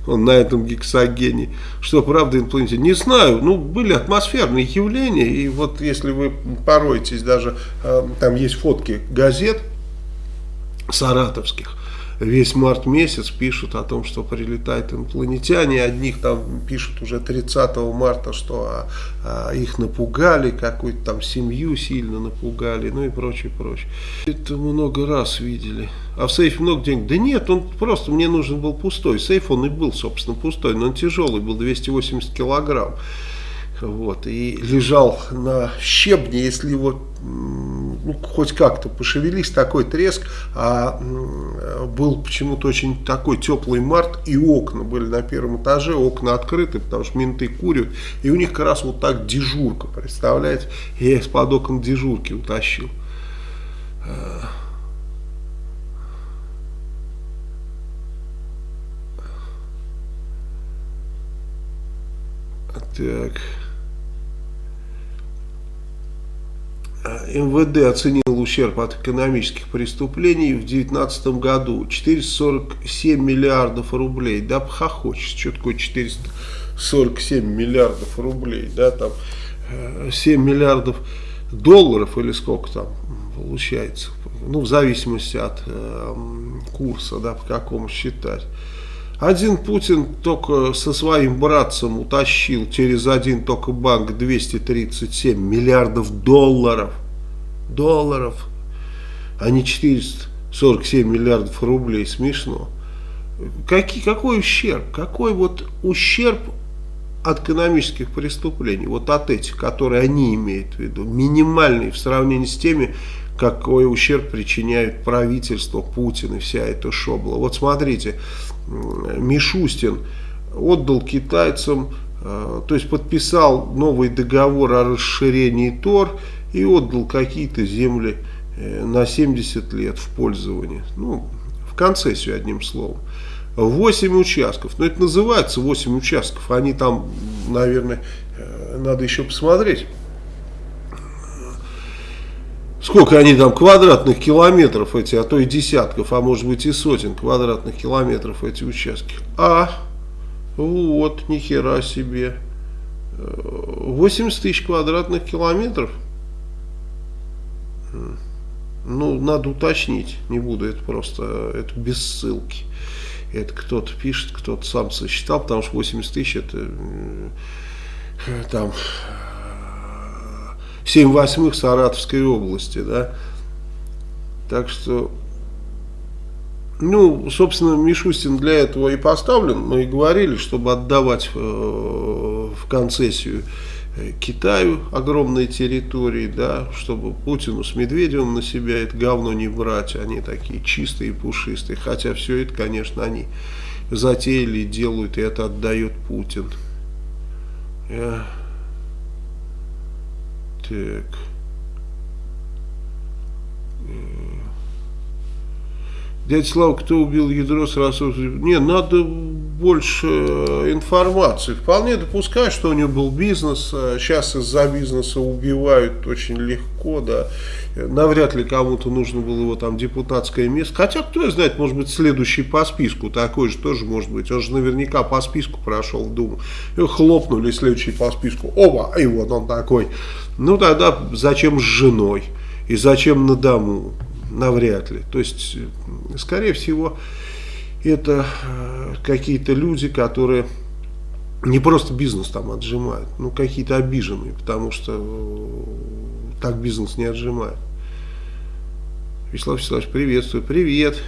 он на этом гексогене. Что правда инопланетяне? Не знаю, ну были атмосферные явления, и вот если вы пороетесь, даже э, там есть фотки газет саратовских, весь март месяц пишут о том, что прилетают инопланетяне. Одних там пишут уже 30 марта, что а, а, их напугали, какую-то там семью сильно напугали, ну и прочее, прочее. Это много раз видели. А в сейфе много денег? Да нет, он просто, мне нужен был пустой. Сейф он и был, собственно, пустой, но он тяжелый был, 280 килограмм. Вот, и лежал на щебне, если его ну, хоть как-то пошевелись, такой треск, а был почему-то очень такой теплый март, и окна были на первом этаже, окна открыты, потому что менты курят, и у них как раз вот так дежурка, представляете, я из-под окон дежурки утащил. Так... МВД оценил ущерб от экономических преступлений в 2019 году 447 миллиардов рублей. Да, похохочешь, что такое 447 миллиардов рублей, да, там 7 э, миллиардов долларов или сколько там получается, ну, в зависимости от э, курса, да, по какому считать. Один Путин только со своим братцем утащил через один только банк 237 миллиардов долларов. Долларов, а не 447 миллиардов рублей. Смешно. Какие, какой ущерб? Какой вот ущерб от экономических преступлений, вот от этих, которые они имеют в виду, минимальный в сравнении с теми, какой ущерб причиняет правительство, Путин и вся эта шобла. Вот смотрите, Мишустин отдал китайцам, э, то есть подписал новый договор о расширении ТОР и отдал какие-то земли э, на 70 лет в пользование, ну, в концессию одним словом. 8 участков. Но это называется 8 участков. Они там, наверное, э, надо еще посмотреть. Сколько они там квадратных километров эти, а то и десятков, а может быть и сотен квадратных километров эти участки. А, вот, нихера себе. 80 э, тысяч квадратных километров. Ну, надо уточнить, не буду, это просто, это без ссылки. Это кто-то пишет, кто-то сам сосчитал, потому что 80 тысяч это там 7 восьмых Саратовской области, да. Так что, ну, собственно, Мишустин для этого и поставлен. Мы и говорили, чтобы отдавать э, в концессию э, Китаю огромные территории, да, чтобы Путину с Медведевым на себя это говно не брать, они такие чистые и пушистые, хотя все это, конечно, они затеяли, делают, и это отдает Путин. Я... Так. Дядя Слава, кто убил ядро сразу? Не, надо больше э, информации. Вполне допускаю, что у него был бизнес. Сейчас э, из-за бизнеса убивают очень легко, да. Навряд ли кому-то нужно было его там депутатское место. Хотя, кто знает, может быть, следующий по списку такой же тоже может быть. Он же наверняка по списку прошел в Думу. И хлопнули следующий по списку. Оба, и вот он такой. Ну, тогда зачем с женой? И зачем на дому? навряд ли. То есть, скорее всего, это э, какие-то люди, которые не просто бизнес там отжимают, ну какие-то обиженные, потому что э, так бизнес не отжимает. Вячеслав Вячеславович, приветствую. Привет.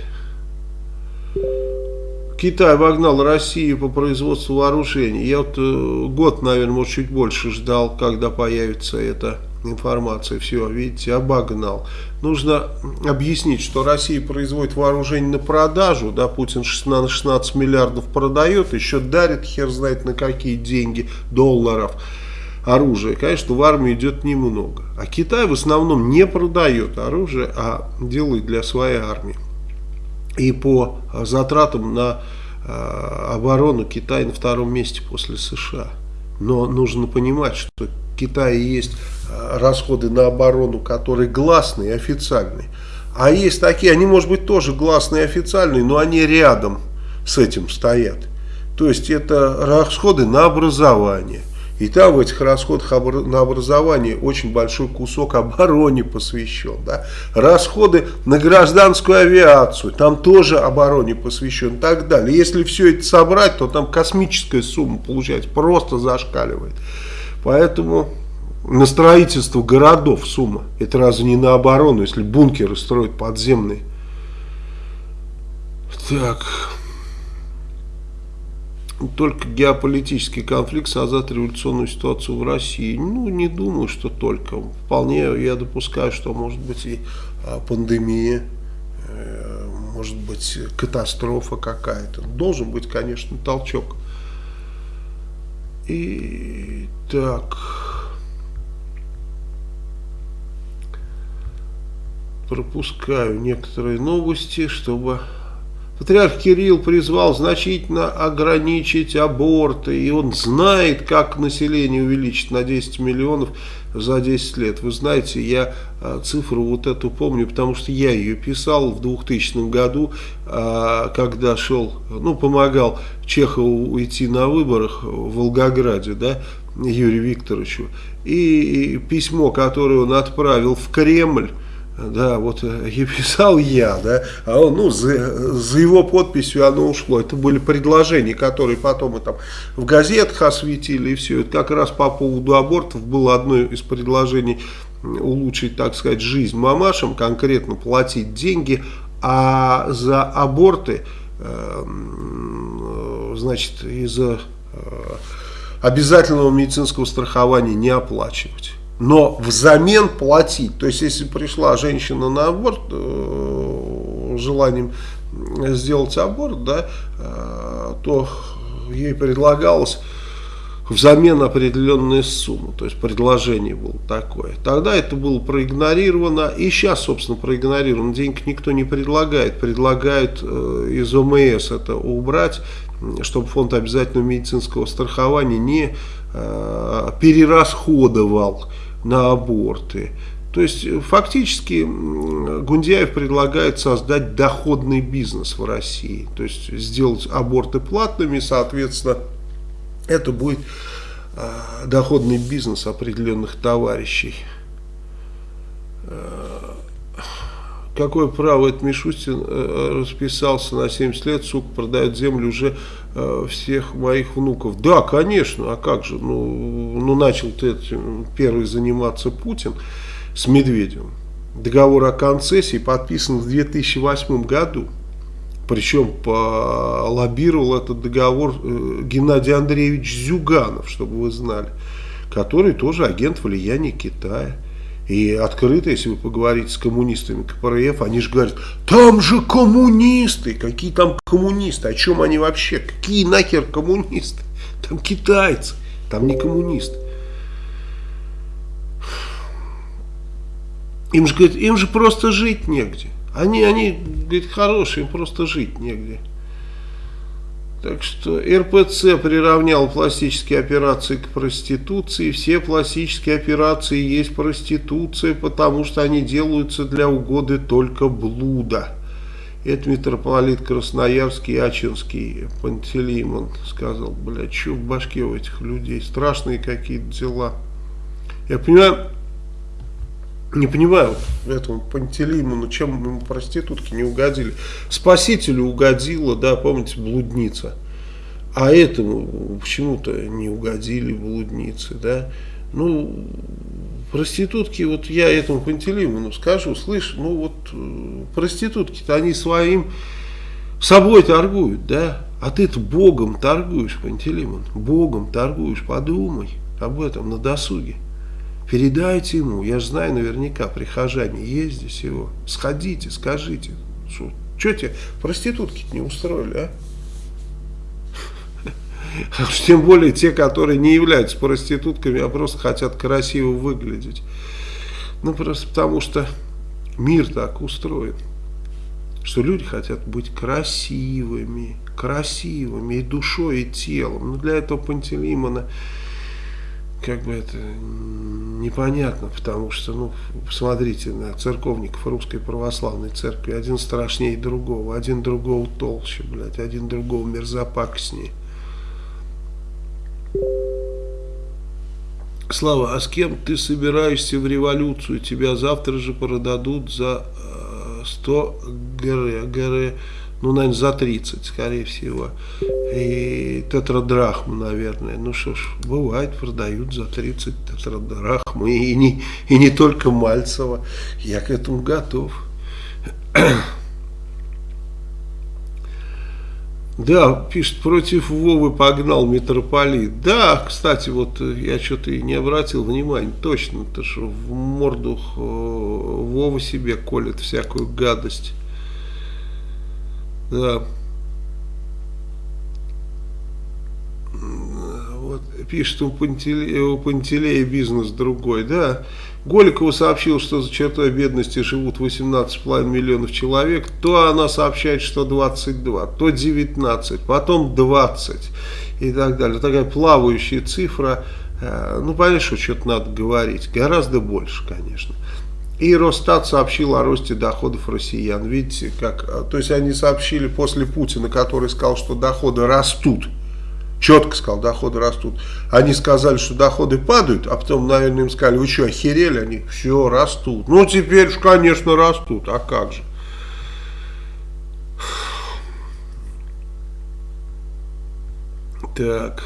Китай обогнал Россию по производству вооружений. Я вот э, год, наверное, может чуть больше ждал, когда появится это информация, все, видите, обогнал. Нужно объяснить, что Россия производит вооружение на продажу, да, Путин 16, 16 миллиардов продает, еще дарит хер знает на какие деньги, долларов оружие. Конечно, в армию идет немного. А Китай в основном не продает оружие, а делает для своей армии. И по затратам на э, оборону Китай на втором месте после США. Но нужно понимать, что Китае есть э, расходы на оборону, которые гласные официальные. А есть такие, они может быть тоже гласные официальные, но они рядом с этим стоят. То есть это расходы на образование. И там в этих расходах на образование очень большой кусок (laughs) обороне посвящен. Да? Расходы на гражданскую авиацию, там тоже обороне посвящен и так далее. Если все это собрать, то там космическая сумма получается, просто зашкаливает. Поэтому на строительство городов сумма. Это разве не на оборону, если бункеры строят подземные? Так. Только геополитический конфликт создает революционную ситуацию в России. Ну, не думаю, что только. Вполне я допускаю, что может быть и а, пандемия, э, может быть катастрофа какая-то. Должен быть, конечно, толчок. И так. Пропускаю некоторые новости, чтобы... Патриарх Кирилл призвал значительно ограничить аборты, и он знает, как население увеличить на 10 миллионов за 10 лет. Вы знаете, я а, цифру вот эту помню, потому что я ее писал в 2000 году, а, когда шел, ну, помогал Чехову уйти на выборах в Волгограде, да, Юрию Викторовичу. И письмо, которое он отправил в Кремль, да, вот э, я (laughs) писал я, да, а он, ну, за, за его подписью оно ушло. Это были предложения, которые потом мы там в газетах осветили, и все. Это как раз по поводу абортов было одно из предложений улучшить, так сказать, жизнь мамашам, конкретно платить деньги, а за аборты, э, значит, из-за э, обязательного медицинского страхования не оплачивать но взамен платить. То есть, если пришла женщина на аборт э, желанием сделать аборт, да, э, то ей предлагалось взамен определенная сумма, то есть предложение было такое. Тогда это было проигнорировано, и сейчас, собственно, проигнорировано. Денег никто не предлагает, предлагают э, из ОМС это убрать, чтобы фонд обязательного медицинского страхования не э, перерасходовал на аборты. То есть фактически Гундяев предлагает создать доходный бизнес в России. То есть сделать аборты платными, соответственно, это будет э, доходный бизнес определенных товарищей. Э, какое право этот Мишустин э, расписался на 70 лет, сука, продает землю уже э, всех моих внуков. Да, конечно, а как же, ну, ну начал-то этим первый заниматься Путин с Медведевым. Договор о концессии подписан в 2008 году. Причем лоббировал этот договор э, Геннадий Андреевич Зюганов, чтобы вы знали, который тоже агент влияния Китая. И открыто, если вы поговорите с коммунистами КПРФ, они же говорят, там же коммунисты, какие там коммунисты, о чем они вообще, какие нахер коммунисты, там китайцы, там не коммунисты. Им же, говорят, им же просто жить негде. Они, они, говорит, хорошие, им просто жить негде. Так что РПЦ приравнял пластические операции к проституции. Все пластические операции есть проституция, потому что они делаются для угоды только блуда. Это митрополит Красноярский, Ачинский, Пантелеймон сказал, блядь, что в башке у этих людей, страшные какие-то дела. Я понимаю, не понимаю этому Пантелеймону, чем ему проститутки не угодили. Спасителю угодила, да, помните, блудница. А этому почему-то не угодили блудницы, да. Ну, проститутки, вот я этому Пантелеймону скажу, слышь, ну вот э, проститутки-то они своим собой торгуют, да. А ты-то Богом торгуешь, Пантелеймон, Богом торгуешь, подумай об этом на досуге. Передайте ему, я же знаю наверняка, прихожане есть здесь его. Сходите, скажите, что, тебе проститутки не устроили, а? (laughs) тем более те, которые не являются проститутками, а просто хотят красиво выглядеть. Ну, просто потому что мир так устроен, что люди хотят быть красивыми, красивыми и душой, и телом. Но для этого Пантелеймона как бы это непонятно, потому что, ну, посмотрите на церковников русской православной церкви, один страшнее другого, один другого толще, блядь, один другого мерзопакостнее. Слава, а с кем ты собираешься в революцию? Тебя завтра же продадут за э, 100 ГР. ГР ну, наверное, за 30, скорее всего. И тетрадрахму, наверное. Ну что ж, бывает, продают за 30 тетрадрахму. И не, и не только Мальцева. Я к этому готов. (clears throat) Да, пишет, против Вовы погнал митрополит. Да, кстати, вот я что-то и не обратил внимания. Точно, то что в морду э, Вова себе колет всякую гадость. Да. Вот, пишет у Пантелея, у Пантелея бизнес другой, да. Голикова сообщил, что за чертой бедности живут 18,5 миллионов человек, то она сообщает, что 22, то 19, потом 20 и так далее. Такая плавающая цифра. Э, ну, понятно, что что-то надо говорить. Гораздо больше, конечно. И Росстат сообщил о росте доходов россиян. Видите, как, а, то есть они сообщили после Путина, который сказал, что доходы растут. четко сказал, доходы растут. Они сказали, что доходы падают, а потом, наверное, им сказали, вы что, охерели? Они, все, растут. Ну, теперь конечно, растут, а как же? Так.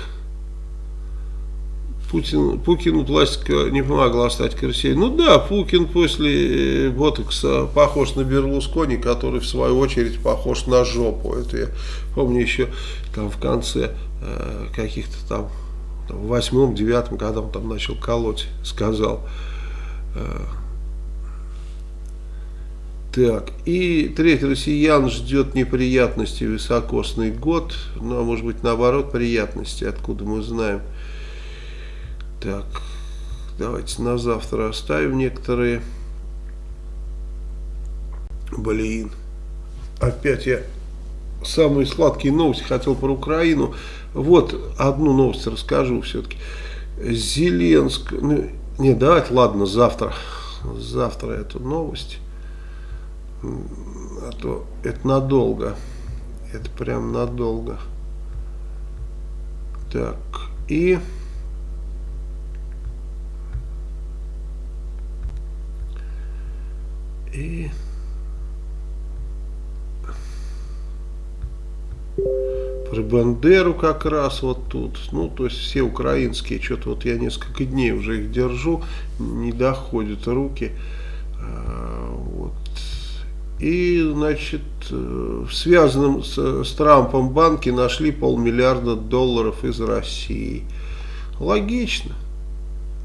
Путин, Пукину пластика не помогла стать красивее. Ну да, Пукин после э, ботокса похож на Берлускони, который в свою очередь похож на жопу. Это я помню еще там в конце э, каких-то там, там в восьмом, девятом, когда он там начал колоть, сказал. Э, так, и третий россиян ждет неприятности високосный год, ну а может быть наоборот приятности, откуда мы знаем. Так, давайте на завтра оставим некоторые. Блин, опять я самые сладкие новости хотел про Украину. Вот одну новость расскажу все-таки. Зеленск, ну, не, давайте, ладно, завтра, завтра эту новость а то это надолго. Это прям надолго. Так, и... И... Про Бандеру как раз вот тут. Ну, то есть все украинские, что-то вот я несколько дней уже их держу, не доходят руки. А, вот и, значит, э, в связанном с, с Трампом банке нашли полмиллиарда долларов из России. Логично.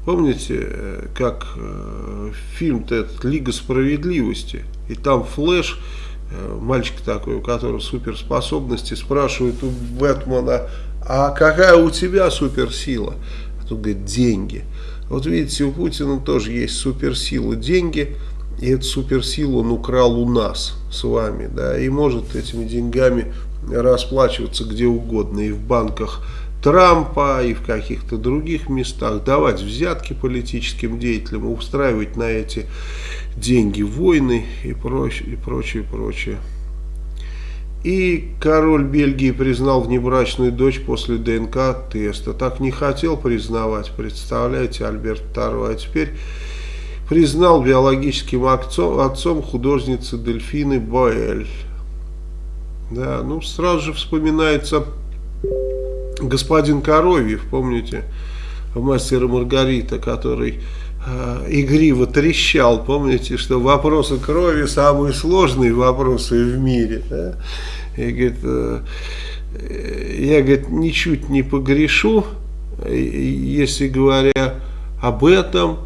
Помните, э, как э, фильм-то этот «Лига справедливости», и там Флэш, э, мальчик такой, у которого суперспособности, спрашивает у Бэтмена, а какая у тебя суперсила? А тут говорит, деньги. Вот видите, у Путина тоже есть суперсила деньги – и эту суперсилу он украл у нас с вами, да, и может этими деньгами расплачиваться где угодно, и в банках Трампа, и в каких-то других местах, давать взятки политическим деятелям, устраивать на эти деньги войны и прочее, и прочее, прочее. И король Бельгии признал внебрачную дочь после ДНК-теста. Так не хотел признавать, представляете, Альберт II. А теперь признал биологическим отцом, отцом художницы Дельфины Боэль. Да, ну сразу же вспоминается господин Коровьев, помните, мастера Маргарита, который э, игриво трещал, помните, что вопросы крови самые сложные вопросы в мире. Да? И говорит, э, я говорит, ничуть не погрешу, если говоря об этом,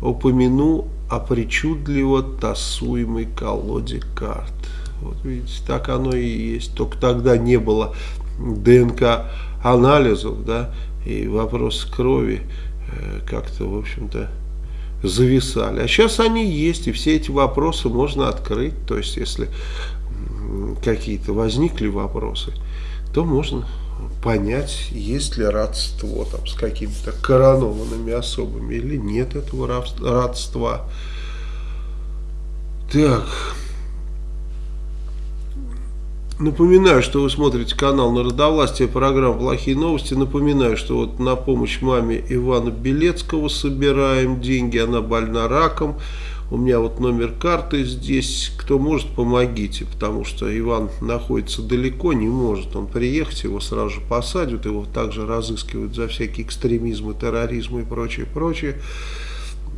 упомяну о причудливо тасуемой колоде карт. Вот видите, так оно и есть. Только тогда не было ДНК анализов, да, и вопрос крови э, как-то, в общем-то, зависали. А сейчас они есть, и все эти вопросы можно открыть. То есть, если какие-то возникли вопросы, то можно понять, есть ли родство там, с какими-то коронованными особами или нет этого родства. Так. Напоминаю, что вы смотрите канал Народовластия, программа «Плохие новости». Напоминаю, что вот на помощь маме Ивана Белецкого собираем деньги. Она больна раком у меня вот номер карты здесь, кто может, помогите, потому что Иван находится далеко, не может он приехать, его сразу же посадят, его также разыскивают за всякие экстремизмы, терроризмы и прочее, прочее.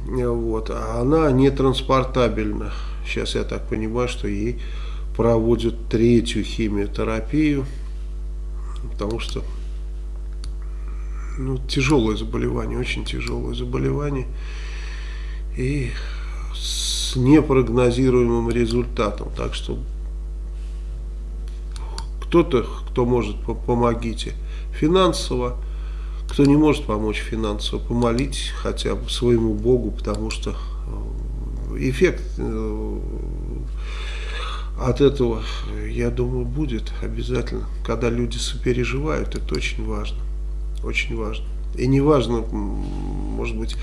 Вот. А она не транспортабельна. Сейчас я так понимаю, что ей проводят третью химиотерапию, потому что ну, тяжелое заболевание, очень тяжелое заболевание. И с непрогнозируемым результатом. Так что кто-то, кто может, помогите финансово, кто не может помочь финансово, помолитесь хотя бы своему Богу, потому что э, эффект э, от этого, я думаю, будет обязательно. Когда люди сопереживают, это очень важно. Очень важно. И не важно, может быть,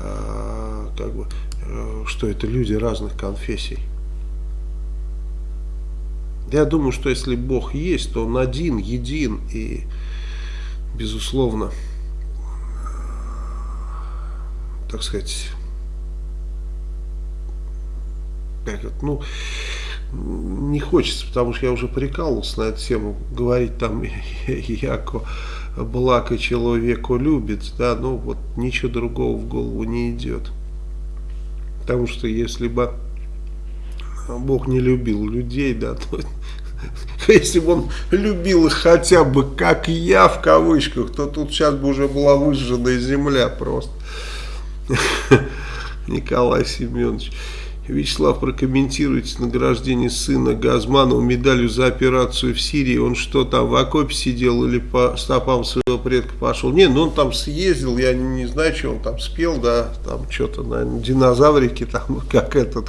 а, как бы Э, что это люди разных конфессий. Я думаю, что если Бог есть, то Он один, един, и безусловно, так сказать, как это, ну, не хочется, потому что я уже прикалывался на эту тему, говорить там, (laughs) яко блако человеку любит, да, ну вот ничего другого в голову не идет. Потому что если бы Бог не любил людей, да, (laughs) то (laughs) если бы он любил их хотя бы как я в кавычках, то тут сейчас бы уже была выжженная земля просто. Николай Семенович. Вячеслав, прокомментируйте награждение сына Газманова медалью за операцию в Сирии. Он что там, в окопе сидел или по стопам своего предка пошел? Не, ну он там съездил, я не, не знаю, что он там спел, да, там что-то, наверное, динозаврики, там, (laughs) как этот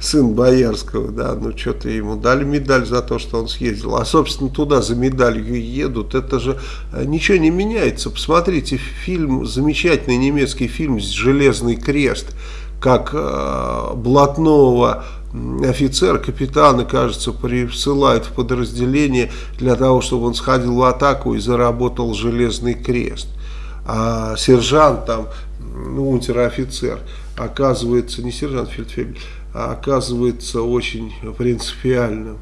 сын Боярского, да, ну что-то ему дали медаль за то, что он съездил. А, собственно, туда за медалью едут, это же э, ничего не меняется. Посмотрите фильм, замечательный немецкий фильм «Железный крест» как э, блатного офицера, капитана, кажется, присылают в подразделение для того, чтобы он сходил в атаку и заработал железный крест. А сержант там, ну, унтер-офицер, оказывается, не сержант Фельдфебель, а оказывается очень принципиальным.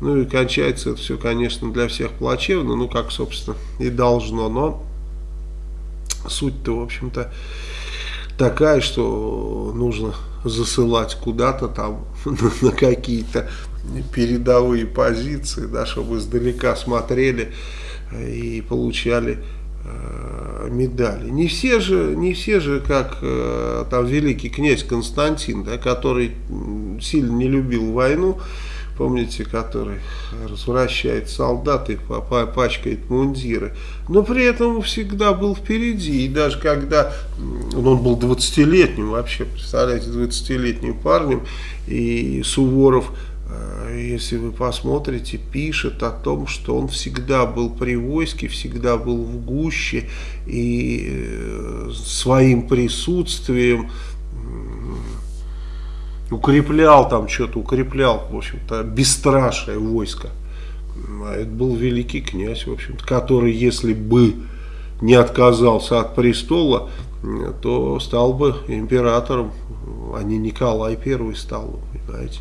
Ну и кончается это все, конечно, для всех плачевно, ну как, собственно, и должно, но суть-то, в общем-то, такая, что нужно засылать куда-то там (laughs) на какие-то передовые позиции, да, чтобы издалека смотрели и получали э, медали. Не все же, не все же, как э, там великий князь Константин, да, который сильно не любил войну, помните, который развращает солдат и пачкает мундиры. Но при этом всегда был впереди. И даже когда ну, он был 20-летним вообще, представляете, 20-летним парнем, и Суворов э, если вы посмотрите, пишет о том, что он всегда был при войске, всегда был в гуще и э, своим присутствием укреплял там что-то, укреплял, в общем-то, бесстрашное войско. А это был великий князь, в общем-то, который, если бы не отказался от престола, то стал бы императором, а не Николай I стал, понимаете.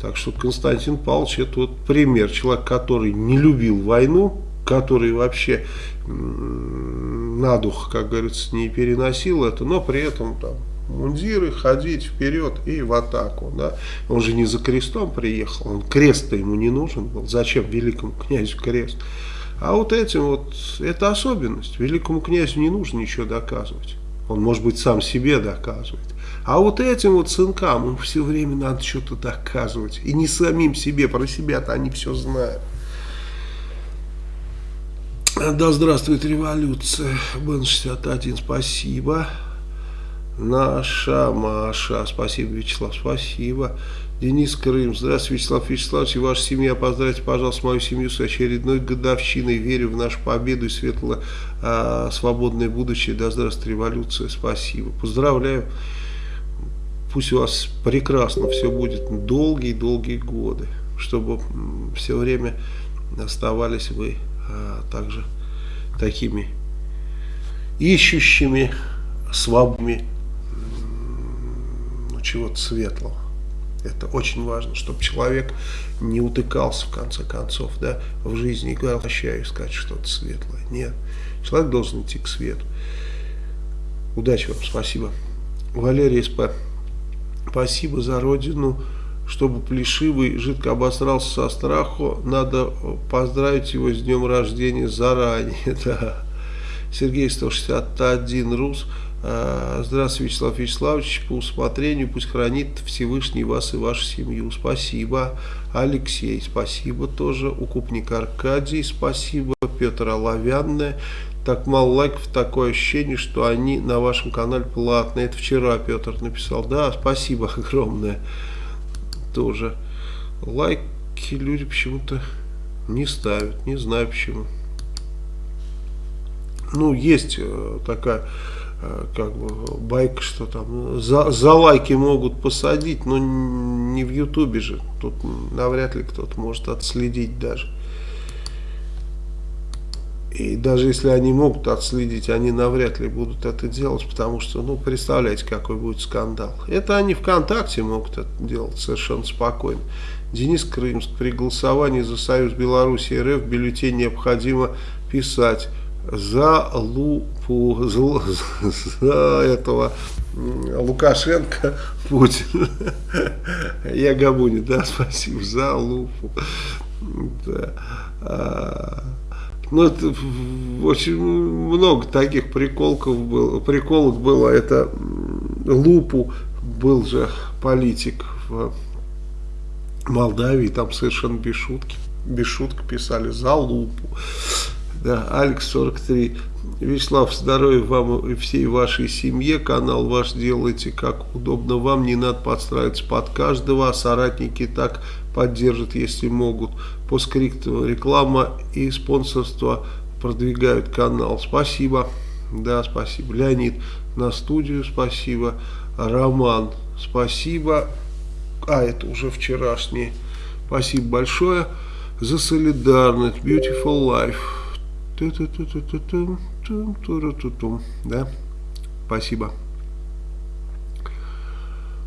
Так что Константин Павлович это вот пример, человек, который не любил войну, который вообще на дух, как говорится, не переносил это, но при этом там мундиры, ходить вперед и в атаку. Да? Он же не за крестом приехал, он крест-то ему не нужен был. Зачем великому князю крест? А вот этим вот, это особенность. Великому князю не нужно ничего доказывать. Он, может быть, сам себе доказывает. А вот этим вот сынкам им все время надо что-то доказывать. И не самим себе, про себя-то они все знают. Да здравствует революция. Бен 61, спасибо. Наша Маша, спасибо, Вячеслав, спасибо. Денис Крым, здравствуйте, Вячеслав Вячеславович, и ваша семья. Поздравьте, пожалуйста, мою семью с очередной годовщиной. Верю в нашу победу и светло а, свободное будущее. Да здравствует революция, спасибо. Поздравляю. Пусть у вас прекрасно все будет долгие-долгие годы, чтобы все время оставались вы а, также такими ищущими, свободными чего-то светлого. Это очень важно, чтобы человек не утыкался, в конце концов, да, в жизни и говорил, прощаю, искать что-то светлое. Нет, человек должен идти к свету. Удачи вам, спасибо. Валерий СП, спасибо за родину. Чтобы Плешивый жидко обосрался со страху, надо поздравить его с днем рождения заранее. (laughs) Да. Сергей 161 Рус. А, здравствуйте, Вячеслав Вячеславович. По усмотрению пусть хранит Всевышний вас и вашу семью. Спасибо. Алексей, спасибо тоже. Укупник Аркадий, спасибо. Петр Оловянная. Так мало лайков, такое ощущение, что они на вашем канале платные. Это вчера Петр написал. Да, спасибо (laughs) огромное. Тоже. Лайки люди почему-то не ставят. Не знаю почему. Ну, есть э, такая Э, как бы байк, что там за, за лайки могут посадить, но не в ютубе же. Тут навряд ли кто-то может отследить даже. И даже если они могут отследить, они навряд ли будут это делать, потому что, ну, представляете, какой будет скандал. Это они ВКонтакте могут это делать совершенно спокойно. Денис Крымск, при голосовании за Союз Беларуси РФ бюллетень необходимо писать за лупу, за, за этого Лукашенко Путин. (laughs) Я Габуни, да, (laughs) спасибо за лупу. Да. А, ну, это очень много таких приколков было, приколок было. Это Лупу был же политик в Молдавии, там совершенно без шутки, без шуток писали за Лупу. Да, Алекс 43. Вячеслав, здоровья вам и всей вашей семье. Канал ваш делайте как удобно вам. Не надо подстраиваться под каждого. А соратники так поддержат, если могут. По скрипту реклама и спонсорство продвигают канал. Спасибо. Да, спасибо. Леонид на студию, спасибо. Роман, спасибо. А, это уже вчерашний. Спасибо большое за солидарность. Beautiful life. Да, спасибо.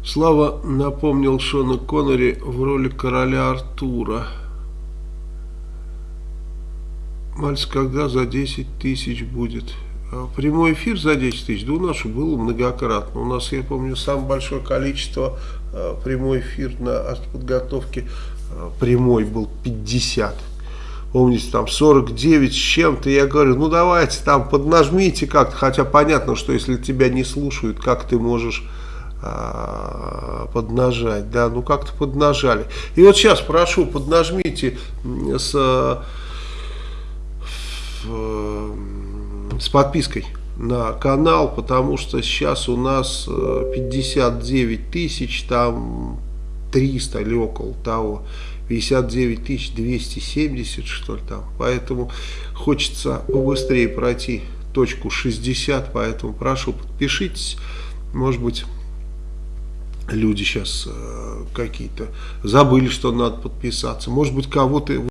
Слава напомнил Шона Коннери в роли короля Артура. Мальц, когда за 10 тысяч будет? Прямой эфир за 10 тысяч, да у нас было многократно. У нас, я помню, самое большое количество прямой эфир на подготовке прямой был 50 помните, там 49 с чем-то, я говорю, ну давайте там поднажмите как-то, хотя понятно, что если тебя не слушают, как ты можешь а, поднажать, да, ну как-то поднажали. И вот сейчас прошу, поднажмите с, с подпиской на канал, потому что сейчас у нас 59 э, тысяч, там 300 или около того. 59 270 что ли там. Поэтому хочется побыстрее пройти точку 60, поэтому прошу подпишитесь. Может быть люди сейчас э, какие-то забыли, что надо подписаться. Может быть кого-то